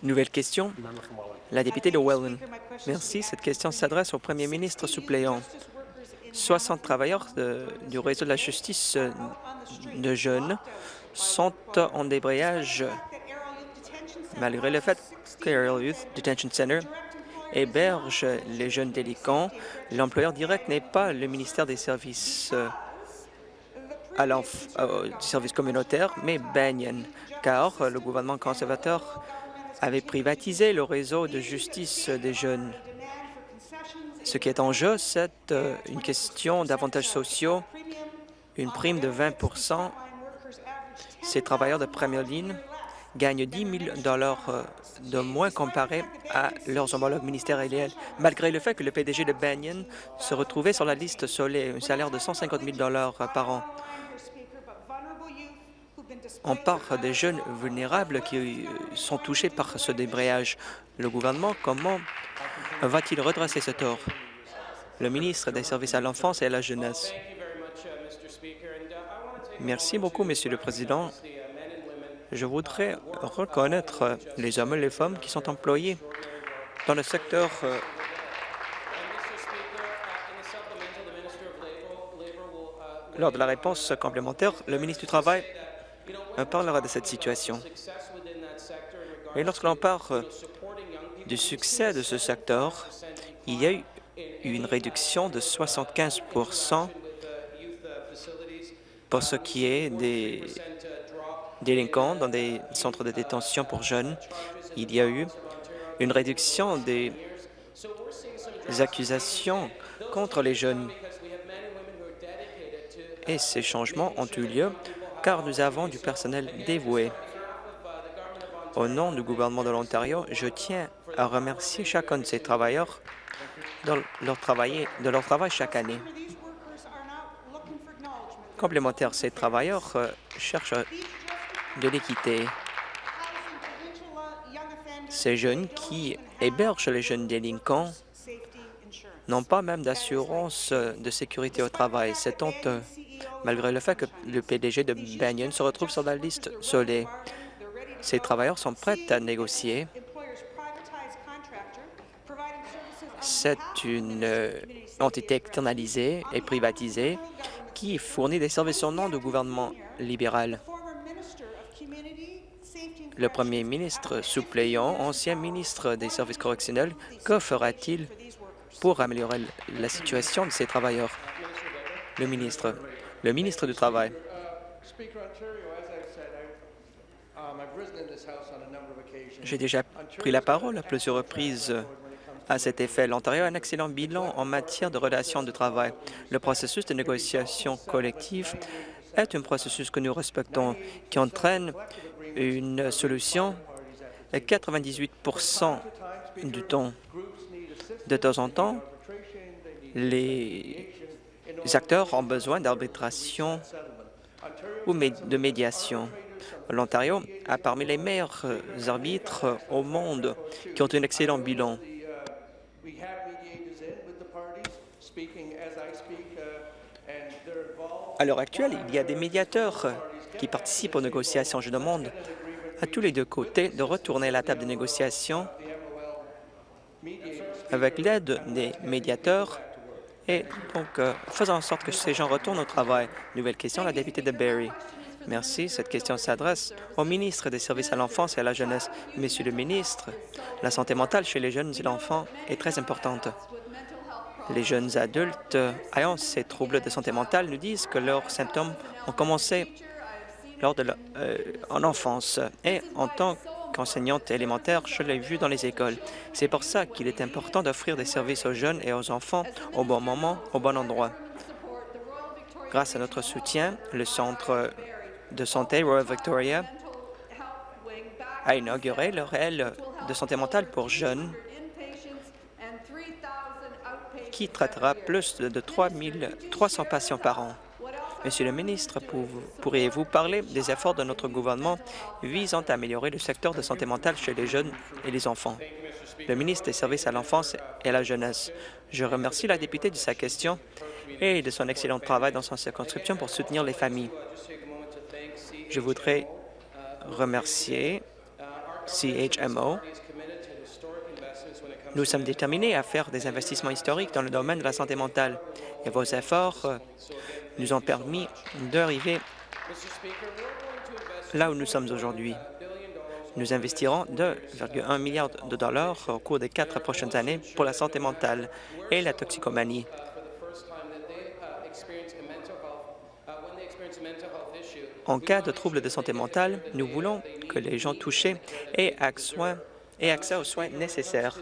Nouvelle question. La députée de Welland. Merci. Cette question s'adresse au premier ministre suppléant. 60 travailleurs du réseau de la justice euh, de jeunes sont en débrayage malgré le fait Aerial Youth Detention Center héberge les jeunes délinquants. L'employeur direct n'est pas le ministère des services euh, à euh, mais Banyan, car le gouvernement conservateur avait privatisé le réseau de justice des jeunes. Ce qui est en jeu, c'est euh, une question d'avantages sociaux, une prime de 20% Ces travailleurs de première ligne gagnent 10 000 euh, de moins comparé à leurs homologues ministériels, malgré le fait que le PDG de Banyan se retrouvait sur la liste Soleil, un salaire de 150 000 par an. On parle des jeunes vulnérables qui sont touchés par ce débrayage. Le gouvernement, comment va-t-il redresser ce tort? Le ministre des Services à l'enfance et à la jeunesse. Merci beaucoup, Monsieur le Président. Je voudrais reconnaître les hommes et les femmes qui sont employés dans le secteur euh, Lors de la réponse complémentaire, le ministre du Travail parlera de cette situation. Et lorsque l'on parle du succès de ce secteur, il y a eu une réduction de 75% pour ce qui est des délinquants dans des centres de détention pour jeunes. Il y a eu une réduction des accusations contre les jeunes. Et ces changements ont eu lieu car nous avons du personnel dévoué. Au nom du gouvernement de l'Ontario, je tiens à remercier chacun de ces travailleurs de leur, travail, chaque année. Complémentaire, ces travailleurs euh, cherchent de l'équité. Ces jeunes qui hébergent les jeunes délinquants n'ont pas même d'assurance de sécurité au travail. C'est honteux malgré le fait que le PDG de Banyan se retrouve sur la liste Soleil. Ces travailleurs sont prêts à négocier. C'est une euh, entité externalisée et privatisée qui fournit des services au nom du gouvernement libéral. Le premier ministre suppléant, ancien ministre des services correctionnels, que fera-t-il pour améliorer la situation de ces travailleurs? Le ministre. Le ministre du Travail. J'ai déjà pris la parole à plusieurs reprises à cet effet. L'Ontario a un excellent bilan en matière de relations de travail. Le processus de négociation collective est un processus que nous respectons, qui entraîne une solution à 98% du temps. De temps en temps, les les acteurs ont besoin d'arbitration ou de médiation. L'Ontario a parmi les meilleurs arbitres au monde qui ont un excellent bilan. À l'heure actuelle, il y a des médiateurs qui participent aux négociations. Je demande à tous les deux côtés de retourner à la table de négociation avec l'aide des médiateurs et donc, euh, faisons en sorte que ces gens retournent au travail. Nouvelle question, la députée de Barrie. Merci. Cette question s'adresse au ministre des Services à l'enfance et à la jeunesse. Monsieur le ministre, la santé mentale chez les jeunes et l'enfant est très importante. Les jeunes adultes ayant ces troubles de santé mentale nous disent que leurs symptômes ont commencé lors de euh, en enfance. Et en tant qu'enseignante élémentaire, je l'ai vu dans les écoles. C'est pour ça qu'il est important d'offrir des services aux jeunes et aux enfants au bon moment, au bon endroit. Grâce à notre soutien, le Centre de santé Royal Victoria a inauguré le réel de santé mentale pour jeunes qui traitera plus de 3 300 patients par an. Monsieur le ministre, pourriez-vous parler des efforts de notre gouvernement visant à améliorer le secteur de santé mentale chez les jeunes et les enfants? Le ministre des Services à l'enfance et à la jeunesse. Je remercie la députée de sa question et de son excellent travail dans son circonscription pour soutenir les familles. Je voudrais remercier CHMO. Nous sommes déterminés à faire des investissements historiques dans le domaine de la santé mentale et vos efforts nous ont permis d'arriver là où nous sommes aujourd'hui. Nous investirons 2,1 milliards de dollars au cours des quatre prochaines années pour la santé mentale et la toxicomanie. En cas de troubles de santé mentale, nous voulons que les gens touchés aient accès aux soins nécessaires.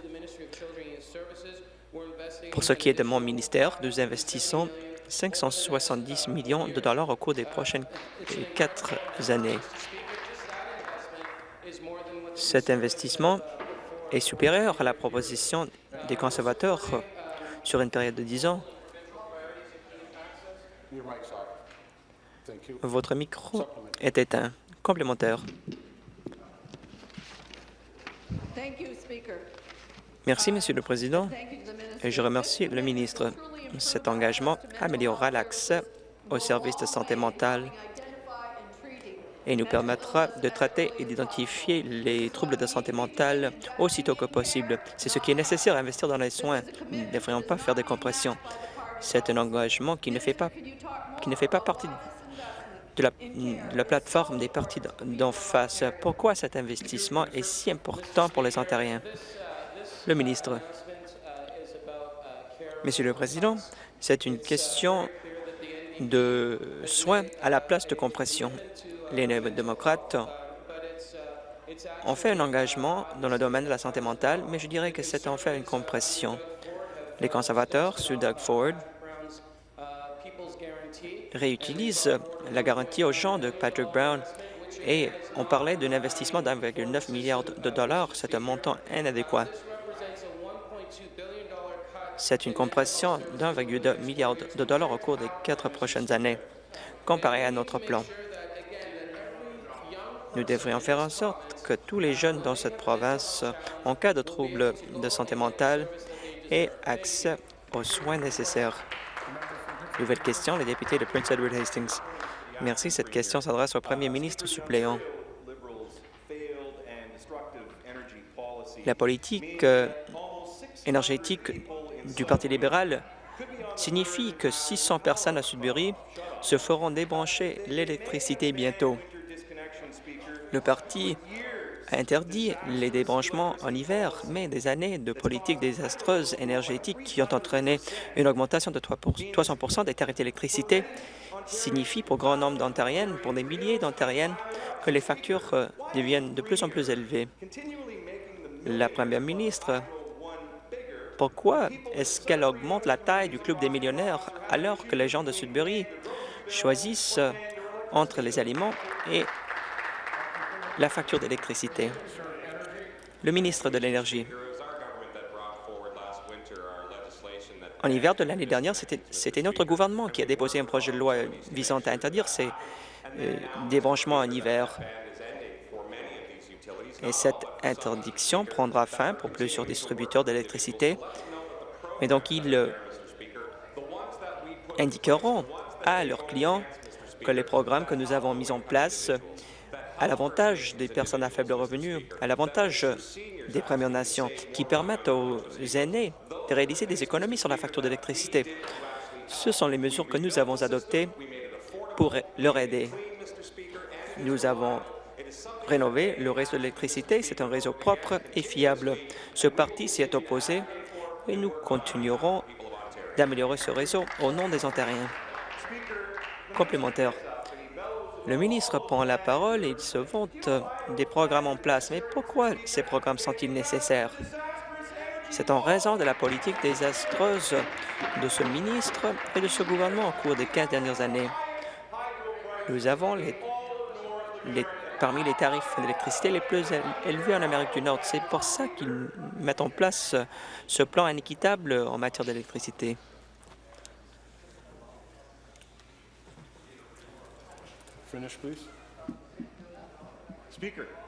Pour ce qui est de mon ministère, nous investissons 570 millions de dollars au cours des prochaines quatre années. Cet investissement est supérieur à la proposition des conservateurs sur une période de 10 ans. Votre micro est éteint. Complémentaire. Merci, Monsieur le Président, et je remercie le ministre. Cet engagement améliorera l'accès aux services de santé mentale et nous permettra de traiter et d'identifier les troubles de santé mentale aussitôt que possible. C'est ce qui est nécessaire à investir dans les soins. Nous ne devrions pas faire des compressions. C'est un engagement qui ne fait pas, qui ne fait pas partie de la, de la plateforme des partis d'en face. Pourquoi cet investissement est si important pour les Ontariens? Le ministre. Monsieur le Président, c'est une question de soins à la place de compression. Les démocrates ont fait un engagement dans le domaine de la santé mentale, mais je dirais que c'est en fait une compression. Les conservateurs, sous Doug Ford, réutilisent la garantie aux gens de Patrick Brown et on parlait d'un investissement d'1,9 milliard de dollars. C'est un montant inadéquat. C'est une compression d'1,2 milliard de dollars au cours des quatre prochaines années, comparé à notre plan. Nous devrions faire en sorte que tous les jeunes dans cette province, en cas de troubles de santé mentale, aient accès aux soins nécessaires. Nouvelle question, le député de Prince Edward Hastings. Merci. Cette question s'adresse au premier ministre suppléant. La politique euh, énergétique du Parti libéral signifie que 600 personnes à Sudbury se feront débrancher l'électricité bientôt. Le parti a interdit les débranchements en hiver, mais des années de politiques désastreuses énergétiques qui ont entraîné une augmentation de 300% des tarifs d'électricité signifient pour grand nombre d'Ontariennes, pour des milliers d'Ontariennes, que les factures euh, deviennent de plus en plus élevées. La première ministre pourquoi est-ce qu'elle augmente la taille du Club des millionnaires alors que les gens de Sudbury choisissent entre les aliments et la facture d'électricité? Le ministre de l'Énergie. En hiver de l'année dernière, c'était notre gouvernement qui a déposé un projet de loi visant à interdire ces euh, débranchements en hiver et cette interdiction prendra fin pour plusieurs distributeurs d'électricité. Mais donc, ils indiqueront à leurs clients que les programmes que nous avons mis en place à l'avantage des personnes à faible revenu, à l'avantage des Premières Nations, qui permettent aux aînés de réaliser des économies sur la facture d'électricité. Ce sont les mesures que nous avons adoptées pour leur aider. Nous avons rénové le réseau d'électricité. C'est un réseau propre et fiable. Ce parti s'y est opposé et nous continuerons d'améliorer ce réseau au nom des Ontariens. Complémentaire. Le ministre prend la parole et il se vante des programmes en place. Mais pourquoi ces programmes sont-ils nécessaires? C'est en raison de la politique désastreuse de ce ministre et de ce gouvernement au cours des 15 dernières années. Nous avons les, les, parmi les tarifs d'électricité les plus élevés en Amérique du Nord. C'est pour ça qu'ils mettent en place ce plan inéquitable en matière d'électricité.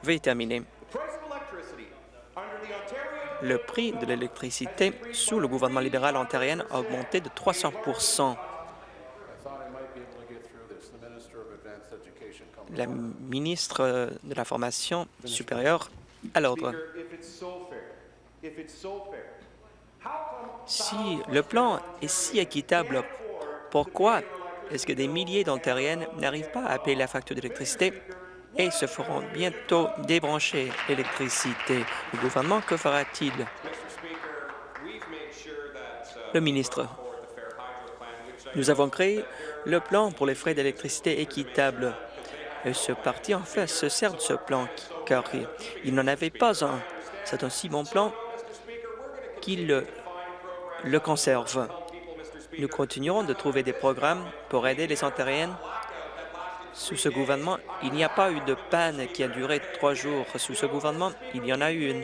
Veuillez terminer. Le prix de l'électricité sous le gouvernement libéral ontarien a augmenté de 300 La ministre de la Formation supérieure à l'ordre. Si le plan est si équitable, pourquoi est-ce que des milliers d'Ontariennes n'arrivent pas à payer la facture d'électricité et se feront bientôt débrancher l'électricité? Le gouvernement, que fera-t-il? Le ministre. Nous avons créé le plan pour les frais d'électricité équitables. Ce parti, en fait, se sert de ce plan car il n'en avait pas un. C'est un si bon plan qu'il le, le conserve. Nous continuerons de trouver des programmes pour aider les Ontariennes sous ce gouvernement, il n'y a pas eu de panne qui a duré trois jours. Sous ce gouvernement, il y en a eu une.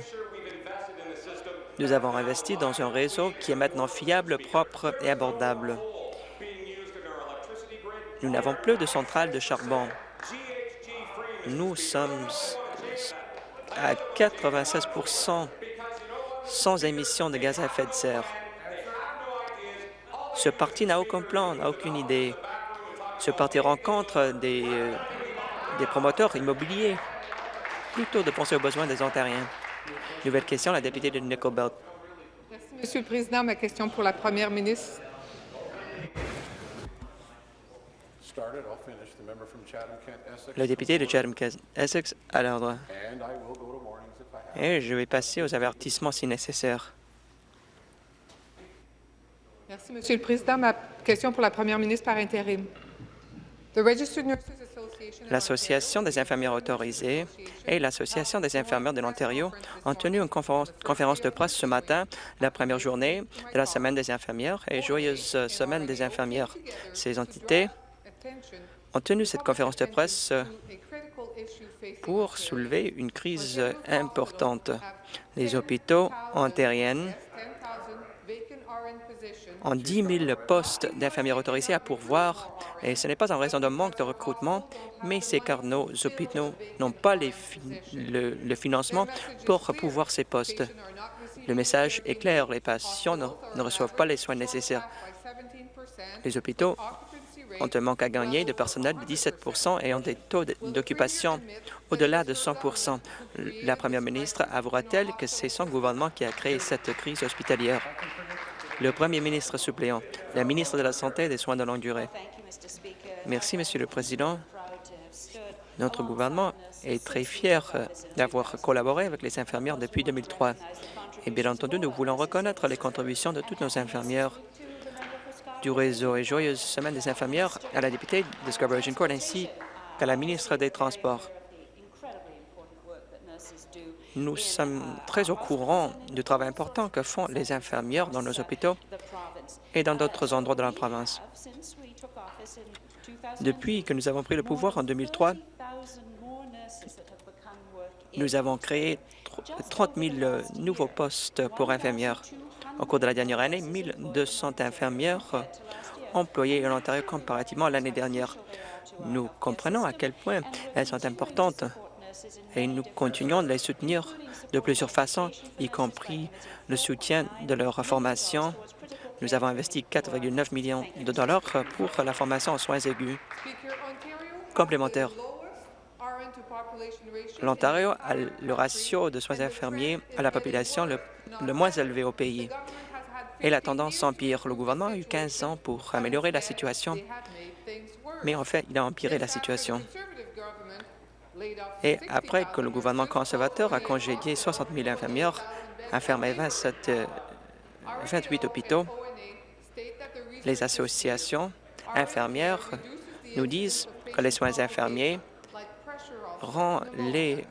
Nous avons investi dans un réseau qui est maintenant fiable, propre et abordable. Nous n'avons plus de centrales de charbon. Nous sommes à 96% sans émission de gaz à effet de serre. Ce parti n'a aucun plan, n'a aucune idée ce parti rencontre des, euh, promoteurs immobiliers plutôt de penser aux besoins des Ontariens. Nouvelle question, la députée de Nickel Belt. Merci, Monsieur le Président. Ma question pour la Première ministre. Le député de Chatham-Essex à l'ordre. Et je vais passer aux avertissements si nécessaire. Merci, Monsieur le Président. Ma question pour la Première ministre par intérim. L'Association des infirmières autorisées et l'Association des infirmières de l'Ontario ont tenu une conférence de presse ce matin, la première journée de la Semaine des infirmières et joyeuse Semaine des infirmières. Ces entités ont tenu cette conférence de presse pour soulever une crise importante. Les hôpitaux ontariens en 10 000 postes d'infirmières autorisées à pourvoir. Et ce n'est pas en raison d'un manque de recrutement, mais c'est car nos hôpitaux n'ont pas le, financement pour pourvoir ces postes. Le message est clair, les patients ne, ne reçoivent pas les soins nécessaires. Les hôpitaux ont un manque à gagner de personnel de 17% et ont des taux d'occupation au-delà de 100 La première ministre avouera-t-elle que c'est son gouvernement qui a créé cette crise hospitalière? le Premier ministre suppléant, la ministre de la Santé et des Soins de longue durée. Merci, Monsieur le Président. Notre gouvernement est très fier euh, d'avoir collaboré avec les infirmières depuis 2003. Et bien entendu, nous voulons reconnaître les contributions de toutes nos infirmières du réseau et joyeuse semaine des infirmières à la députée de Scarborough Court ainsi qu'à la ministre des Transports. Nous sommes très au courant du travail important que font les infirmières dans nos hôpitaux et dans d'autres endroits de la province. Depuis que nous avons pris le pouvoir en 2003, nous avons créé 30 000 nouveaux postes pour infirmières. Au cours de la dernière année, 1 200 infirmières employées en Ontario comparativement à l'année dernière. Nous comprenons à quel point elles sont importantes et nous continuons de les soutenir de plusieurs façons, y compris le soutien de leur formation. Nous avons investi 4,9 millions de dollars pour la formation en soins aigus. Complémentaire. L'Ontario a le ratio de soins infirmiers à la population le, moins élevé au pays et la tendance s'empire. Le gouvernement a eu 15 ans pour améliorer la situation, mais en fait, il a empiré la situation. Et après que le gouvernement conservateur a congédié 60 000 infirmières, a fermé 27, 28 hôpitaux, les associations infirmières nous disent que les soins infirmiers rendent les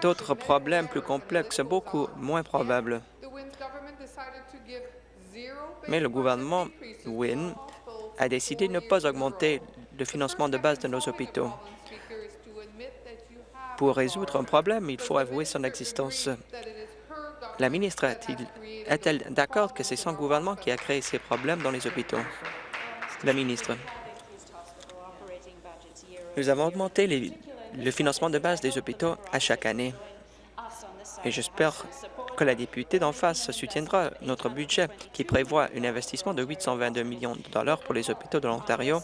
d'autres problèmes plus complexes beaucoup moins probables. Mais le gouvernement Wynne a décidé de ne pas augmenter le financement de base de nos hôpitaux. Pour résoudre un problème, il faut avouer son existence. La ministre est-elle d'accord que c'est son gouvernement qui a créé ces problèmes dans les hôpitaux? La ministre. Nous avons augmenté le financement de base des hôpitaux à chaque année. Et j'espère que la députée d'en face soutiendra notre budget qui prévoit un investissement de 822 millions de dollars pour les hôpitaux de l'Ontario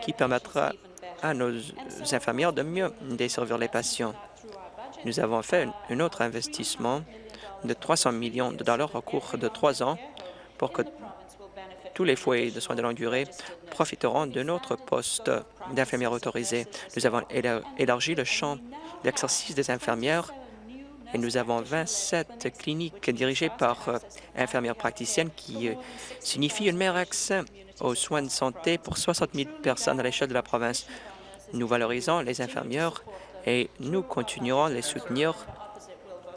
qui permettra à nos infirmières de mieux desservir les patients. Nous avons fait un autre investissement de 300 millions de dollars au cours de trois ans pour que tous les foyers de soins de longue durée profiteront de notre poste d'infirmière autorisée. Nous avons élargi le champ d'exercice des infirmières et nous avons 27 cliniques dirigées par euh, infirmières praticiennes qui euh, signifient un meilleur accès aux soins de santé pour 60 000 personnes à l'échelle de la province. Nous valorisons les infirmières et nous continuerons les soutenir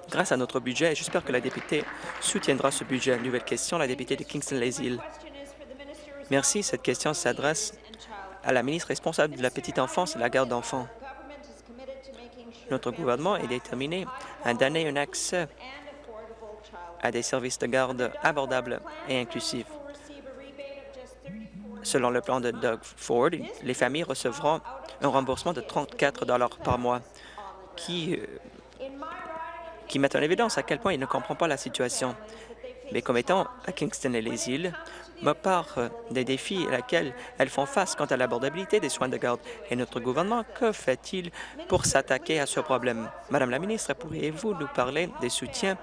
grâce à notre budget et j'espère que la députée soutiendra ce budget. Nouvelle question, la députée de Kingston-les-Îles. Merci. Cette question s'adresse à la ministre responsable de la petite enfance et la garde d'enfants. Notre gouvernement est déterminé à donner un accès à des services de garde abordables et inclusifs. Selon le plan de Doug Ford, les familles recevront un remboursement de 34 par mois, qui, euh, qui met en évidence à quel point il ne comprend pas la situation. Mais comme étant à Kingston et les îles, me part des défis auxquels elles font face quant à l'abordabilité des soins de garde. Et notre gouvernement, que fait-il pour s'attaquer à ce problème? Madame la ministre, pourriez-vous nous parler des soutiens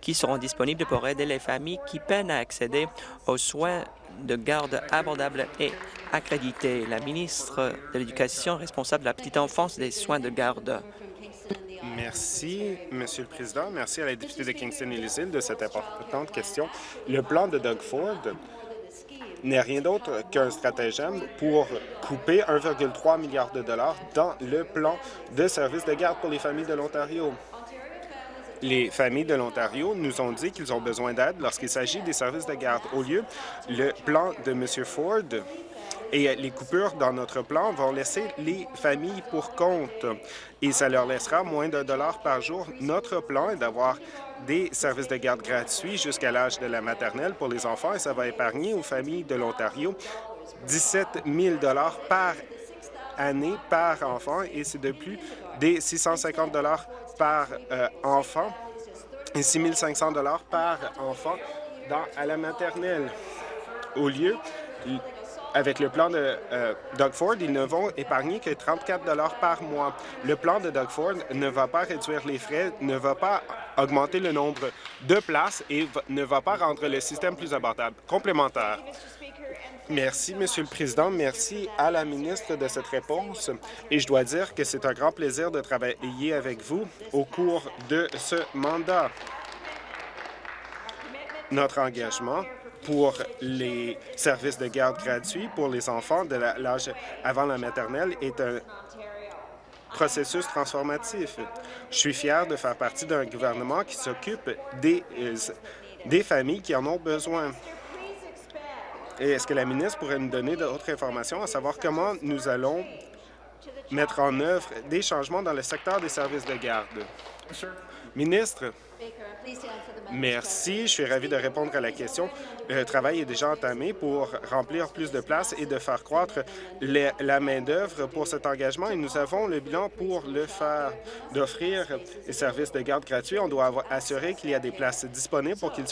qui seront disponibles pour aider les familles qui peinent à accéder aux soins de garde abordables et accrédités? La ministre de l'Éducation responsable de la petite enfance des soins de garde. Merci, Monsieur le Président. Merci à la députée de Kingston et îles de cette importante question. Le plan de Doug Ford n'est rien d'autre qu'un stratagème pour couper 1,3 milliard de dollars dans le plan de services de garde pour les familles de l'Ontario. Les familles de l'Ontario nous ont dit qu'ils ont besoin d'aide lorsqu'il s'agit des services de garde. Au lieu, le plan de M. Ford et les coupures dans notre plan vont laisser les familles pour compte et ça leur laissera moins d'un dollar par jour. Notre plan est d'avoir des services de garde gratuits jusqu'à l'âge de la maternelle pour les enfants et ça va épargner aux familles de l'Ontario 17 000 par année par enfant et c'est de plus des 650 par euh, enfant et 6 500 par enfant à la maternelle. Au lieu, avec le plan de euh, Doug Ford, ils ne vont épargner que 34 par mois. Le plan de Doug Ford ne va pas réduire les frais, ne va pas augmenter le nombre de places et ne va pas rendre le système plus abordable. Complémentaire. Merci, Monsieur le Président. Merci à la ministre de cette réponse. Et je dois dire que c'est un grand plaisir de travailler avec vous au cours de ce mandat. Notre engagement pour les services de garde gratuits pour les enfants de l'âge avant la maternelle est un processus transformatif. Je suis fier de faire partie d'un gouvernement qui s'occupe des, euh, des familles qui en ont besoin. Est-ce que la ministre pourrait nous donner d'autres informations, à savoir comment nous allons mettre en œuvre des changements dans le secteur des services de garde? Ministre, Merci. Je suis ravi de répondre à la question. Le travail est déjà entamé pour remplir plus de places et de faire croître la main-d'œuvre pour cet engagement et nous avons le bilan pour le faire, d'offrir des services de garde gratuits. On doit assurer qu'il y a des places disponibles pour que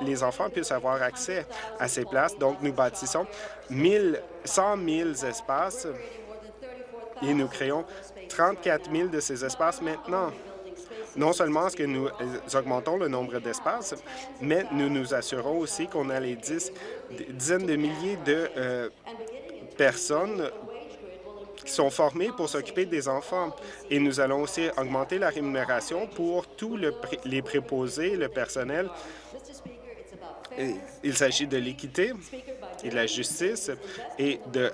les enfants puissent avoir accès à ces places. Donc, nous bâtissons 100 000 espaces et nous créons 34 000 de ces espaces maintenant. Non seulement est-ce que nous augmentons le nombre d'espaces, mais nous nous assurons aussi qu'on a les dizaines de milliers de euh, personnes qui sont formés pour s'occuper des enfants. Et nous allons aussi augmenter la rémunération pour tous les préposés, le personnel. il s'agit de l'équité et de la justice et de,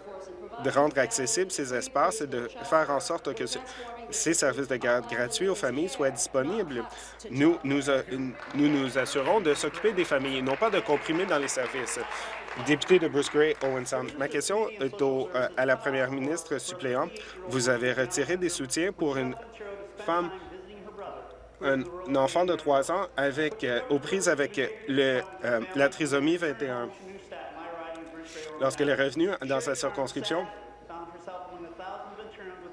de rendre accessibles ces espaces et de faire en sorte que ces services de garde gratuits aux familles soient disponibles. Nous nous, nous, nous assurons de s'occuper des familles, non pas de comprimer dans les services. Député de Bruce Gray, Owen Sound. Ma question est euh, à la première ministre suppléante. Vous avez retiré des soutiens pour une femme, un, enfant de 3 ans avec, euh, aux prises avec le, euh, la trisomie 21. Lorsqu'elle est revenue dans sa circonscription,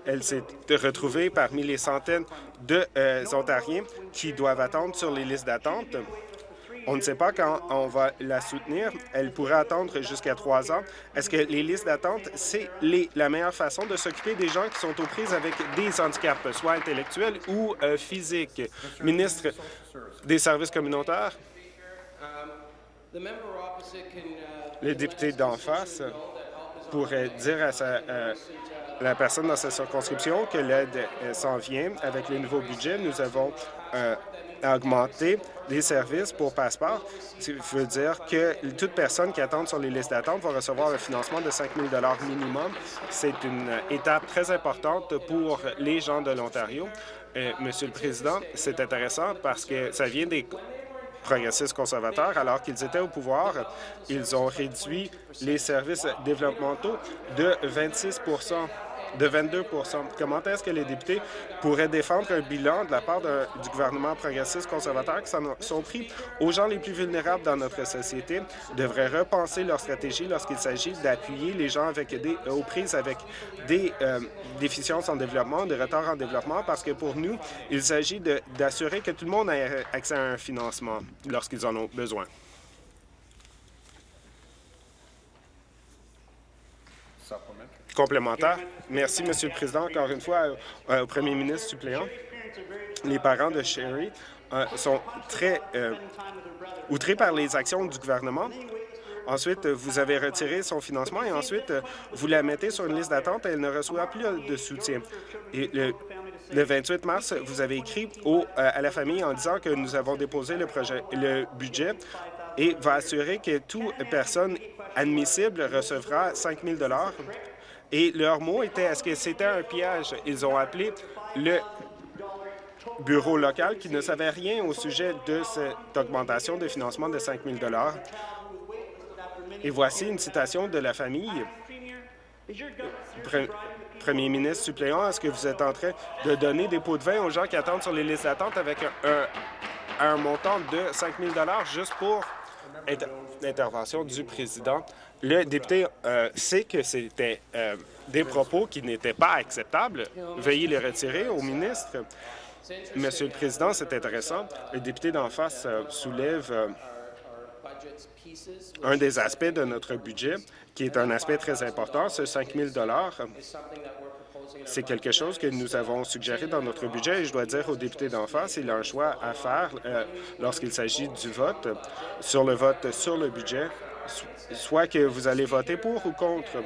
elle s'est retrouvée parmi les centaines d'Ontariens qui doivent attendre sur les listes d'attente. On ne sait pas quand on va la soutenir. Elle pourrait attendre jusqu'à trois ans. Est-ce que les listes d'attente, c'est la meilleure façon de s'occuper des gens qui sont aux prises avec des handicaps, soit intellectuels ou euh, physiques? Ministre des services communautaires. Le député d'en face pourrait dire à euh, la personne dans sa circonscription que l'aide euh, s'en vient. Avec le nouveau budget, nous avons augmenté des services pour passeport. Ça veut dire que toute personne qui attend sur les listes d'attente va recevoir un financement de 5 000 minimum. C'est une étape très importante pour les gens de l'Ontario. Euh, Monsieur le Président, c'est intéressant parce que ça vient des progressistes conservateurs, alors qu'ils étaient au pouvoir, ils ont réduit les services développementaux de 26 de 22% Comment est-ce que les députés pourraient défendre un bilan de la part du gouvernement progressiste conservateur qui sont pris aux gens les plus vulnérables dans notre société, devraient repenser leur stratégie lorsqu'il s'agit d'appuyer les gens avec des, aux prises avec des euh, déficiences en développement, des retards en développement, parce que pour nous, il s'agit d'assurer que tout le monde ait accès à un financement lorsqu'ils en ont besoin. Complémentaire. Merci, Monsieur le Président. Encore une fois, euh, au premier ministre suppléant, les parents de Sherry euh, sont très euh, outrés par les actions du gouvernement. Ensuite, vous avez retiré son financement et ensuite, vous la mettez sur une liste d'attente et elle ne reçoit plus de soutien. Le, 28 mars, vous avez écrit à la famille en disant que nous avons déposé le, le budget et va assurer que toute personne admissible recevra 5 000 et leur mot était est-ce que c'était un piège? Ils ont appelé le bureau local qui ne savait rien au sujet de cette augmentation de financement de 5 000 Et voici une citation de la famille. Premier ministre suppléant, est-ce que vous êtes en train de donner des pots de vin aux gens qui attendent sur les listes d'attente avec un, montant de 5 000 juste pour l'intervention du président le député euh, sait que c'était euh, des propos qui n'étaient pas acceptables. Veuillez les retirer au ministre. Monsieur le Président, c'est intéressant. Le député d'en face euh, soulève un des aspects de notre budget, qui est un aspect très important, ce 5 000 c'est quelque chose que nous avons suggéré dans notre budget et je dois dire au député d'en face, il a un choix à faire lorsqu'il s'agit du vote, sur le vote sur le budget soit que vous allez voter pour ou contre.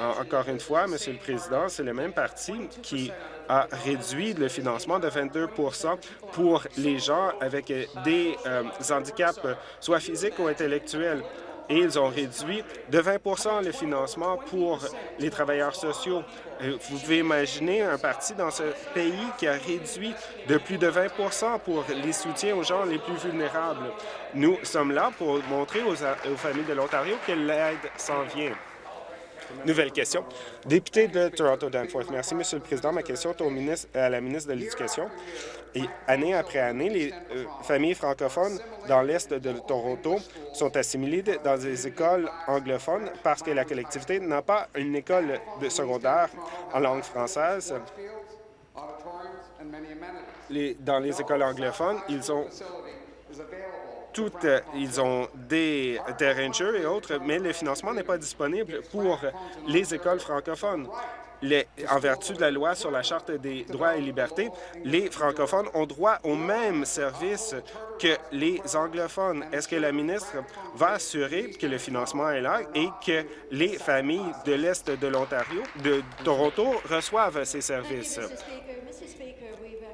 Encore une fois, Monsieur le Président, c'est le même parti qui a réduit le financement de 22% pour les gens avec des euh, handicaps, soit physiques ou intellectuels et ils ont réduit de 20% le financement pour les travailleurs sociaux. Euh, vous pouvez imaginer un parti dans ce pays qui a réduit de plus de 20% pour les soutiens aux gens les plus vulnérables. Nous sommes là pour montrer aux, aux familles de l'Ontario que l'aide s'en vient. Nouvelle question. Député de Toronto-Danforth. Merci, Monsieur le Président. Ma question est au ministre, à la ministre de l'Éducation. Année après année, les euh, familles francophones dans l'est de Toronto sont assimilées dans des écoles anglophones parce que la collectivité n'a pas une école de secondaire en langue française. Dans les écoles anglophones, ils ont toutes, euh, ils ont des jeu et autres, mais le financement n'est pas disponible pour les écoles francophones. en vertu de la loi sur la Charte des droits et libertés, les francophones ont droit aux mêmes services que les anglophones. Est-ce que la ministre va assurer que le financement est là et que les familles de l'Est de l'Ontario, de Toronto, reçoivent ces services?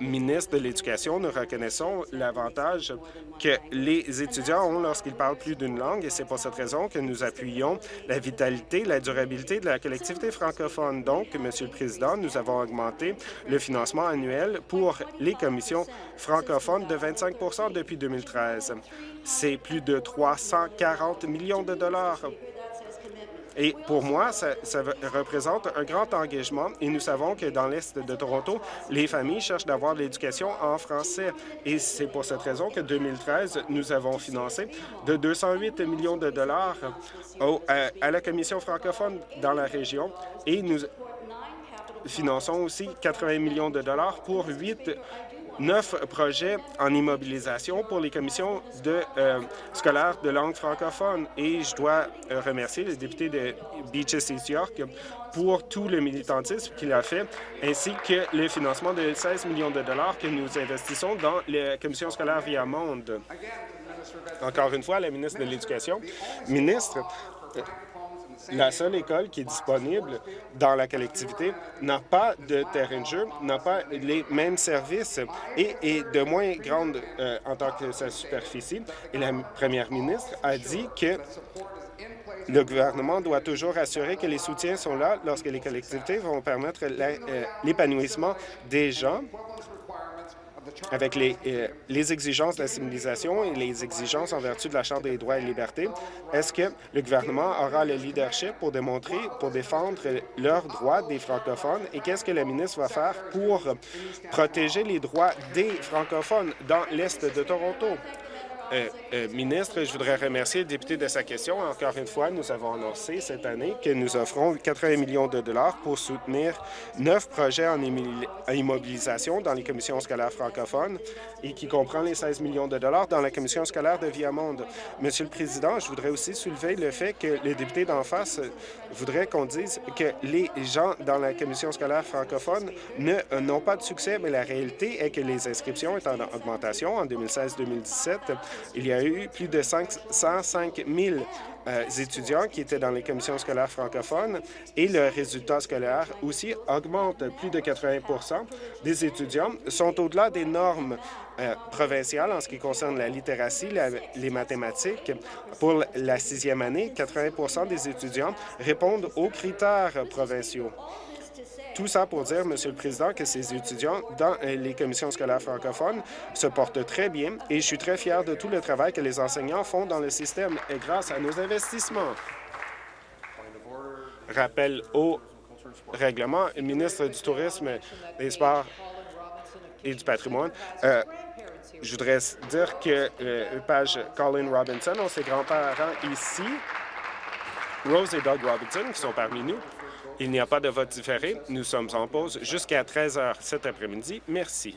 Ministre de l'Éducation, nous reconnaissons l'avantage que les étudiants ont lorsqu'ils parlent plus d'une langue et c'est pour cette raison que nous appuyons la vitalité, la durabilité de la collectivité francophone. Donc, Monsieur le Président, nous avons augmenté le financement annuel pour les commissions francophones de 25% depuis 2013. C'est plus de 340 millions de dollars et pour moi, ça, représente un grand engagement et nous savons que dans l'Est de Toronto, les familles cherchent d'avoir de l'éducation en français. Et c'est pour cette raison que 2013, nous avons financé de 208 millions de dollars à la Commission francophone dans la région et nous finançons aussi 80 millions de dollars pour huit neuf projets en immobilisation pour les commissions de, euh, scolaires de langue francophone. Et je dois euh, remercier le député de Beaches East York pour tout le militantisme qu'il a fait, ainsi que le financement de 16 millions de dollars que nous investissons dans les commissions scolaires via Monde. Encore une fois, la ministre de l'Éducation. Ministre, la seule école qui est disponible dans la collectivité n'a pas de terrain de jeu, n'a pas les mêmes services et est de moins grande euh, en tant que sa superficie. Et la première ministre a dit que le gouvernement doit toujours assurer que les soutiens sont là lorsque les collectivités vont permettre euh, l'épanouissement des gens avec les, euh, les exigences de la civilisation et les exigences en vertu de la Charte des droits et libertés, est-ce que le gouvernement aura le leadership pour démontrer, pour défendre leurs droits des francophones? Et qu'est-ce que la ministre va faire pour protéger les droits des francophones dans l'Est de Toronto? Euh, euh, ministre, je voudrais remercier le député de sa question. Encore une fois, nous avons annoncé cette année que nous offrons 80 millions de dollars pour soutenir neuf projets en immobilisation dans les commissions scolaires francophones et qui comprend les 16 millions de dollars dans la commission scolaire de Viamonde. Monsieur le Président, je voudrais aussi soulever le fait que les députés d'en face voudraient qu'on dise que les gens dans la commission scolaire francophone n'ont pas de succès, mais la réalité est que les inscriptions sont en augmentation en 2016-2017 il y a eu plus de 505 000 euh, étudiants qui étaient dans les commissions scolaires francophones et le résultat scolaire aussi augmente. Plus de 80% des étudiants sont au-delà des normes euh, provinciales en ce qui concerne la littératie, les mathématiques. Pour la sixième année, 80% des étudiants répondent aux critères provinciaux. Tout ça pour dire, Monsieur le Président, que ces étudiants dans euh, les commissions scolaires francophones se portent très bien et je suis très fier de tout le travail que les enseignants font dans le système et grâce à nos investissements. Rappel au règlement, le ministre du Tourisme, des Sports et du Patrimoine. Euh, je voudrais dire que euh, page Colin Robinson ont ses grands-parents ici, Rose et Doug Robinson, qui sont parmi nous. Il n'y a pas de vote différé. Nous sommes en pause jusqu'à 13 heures cet après-midi. Merci.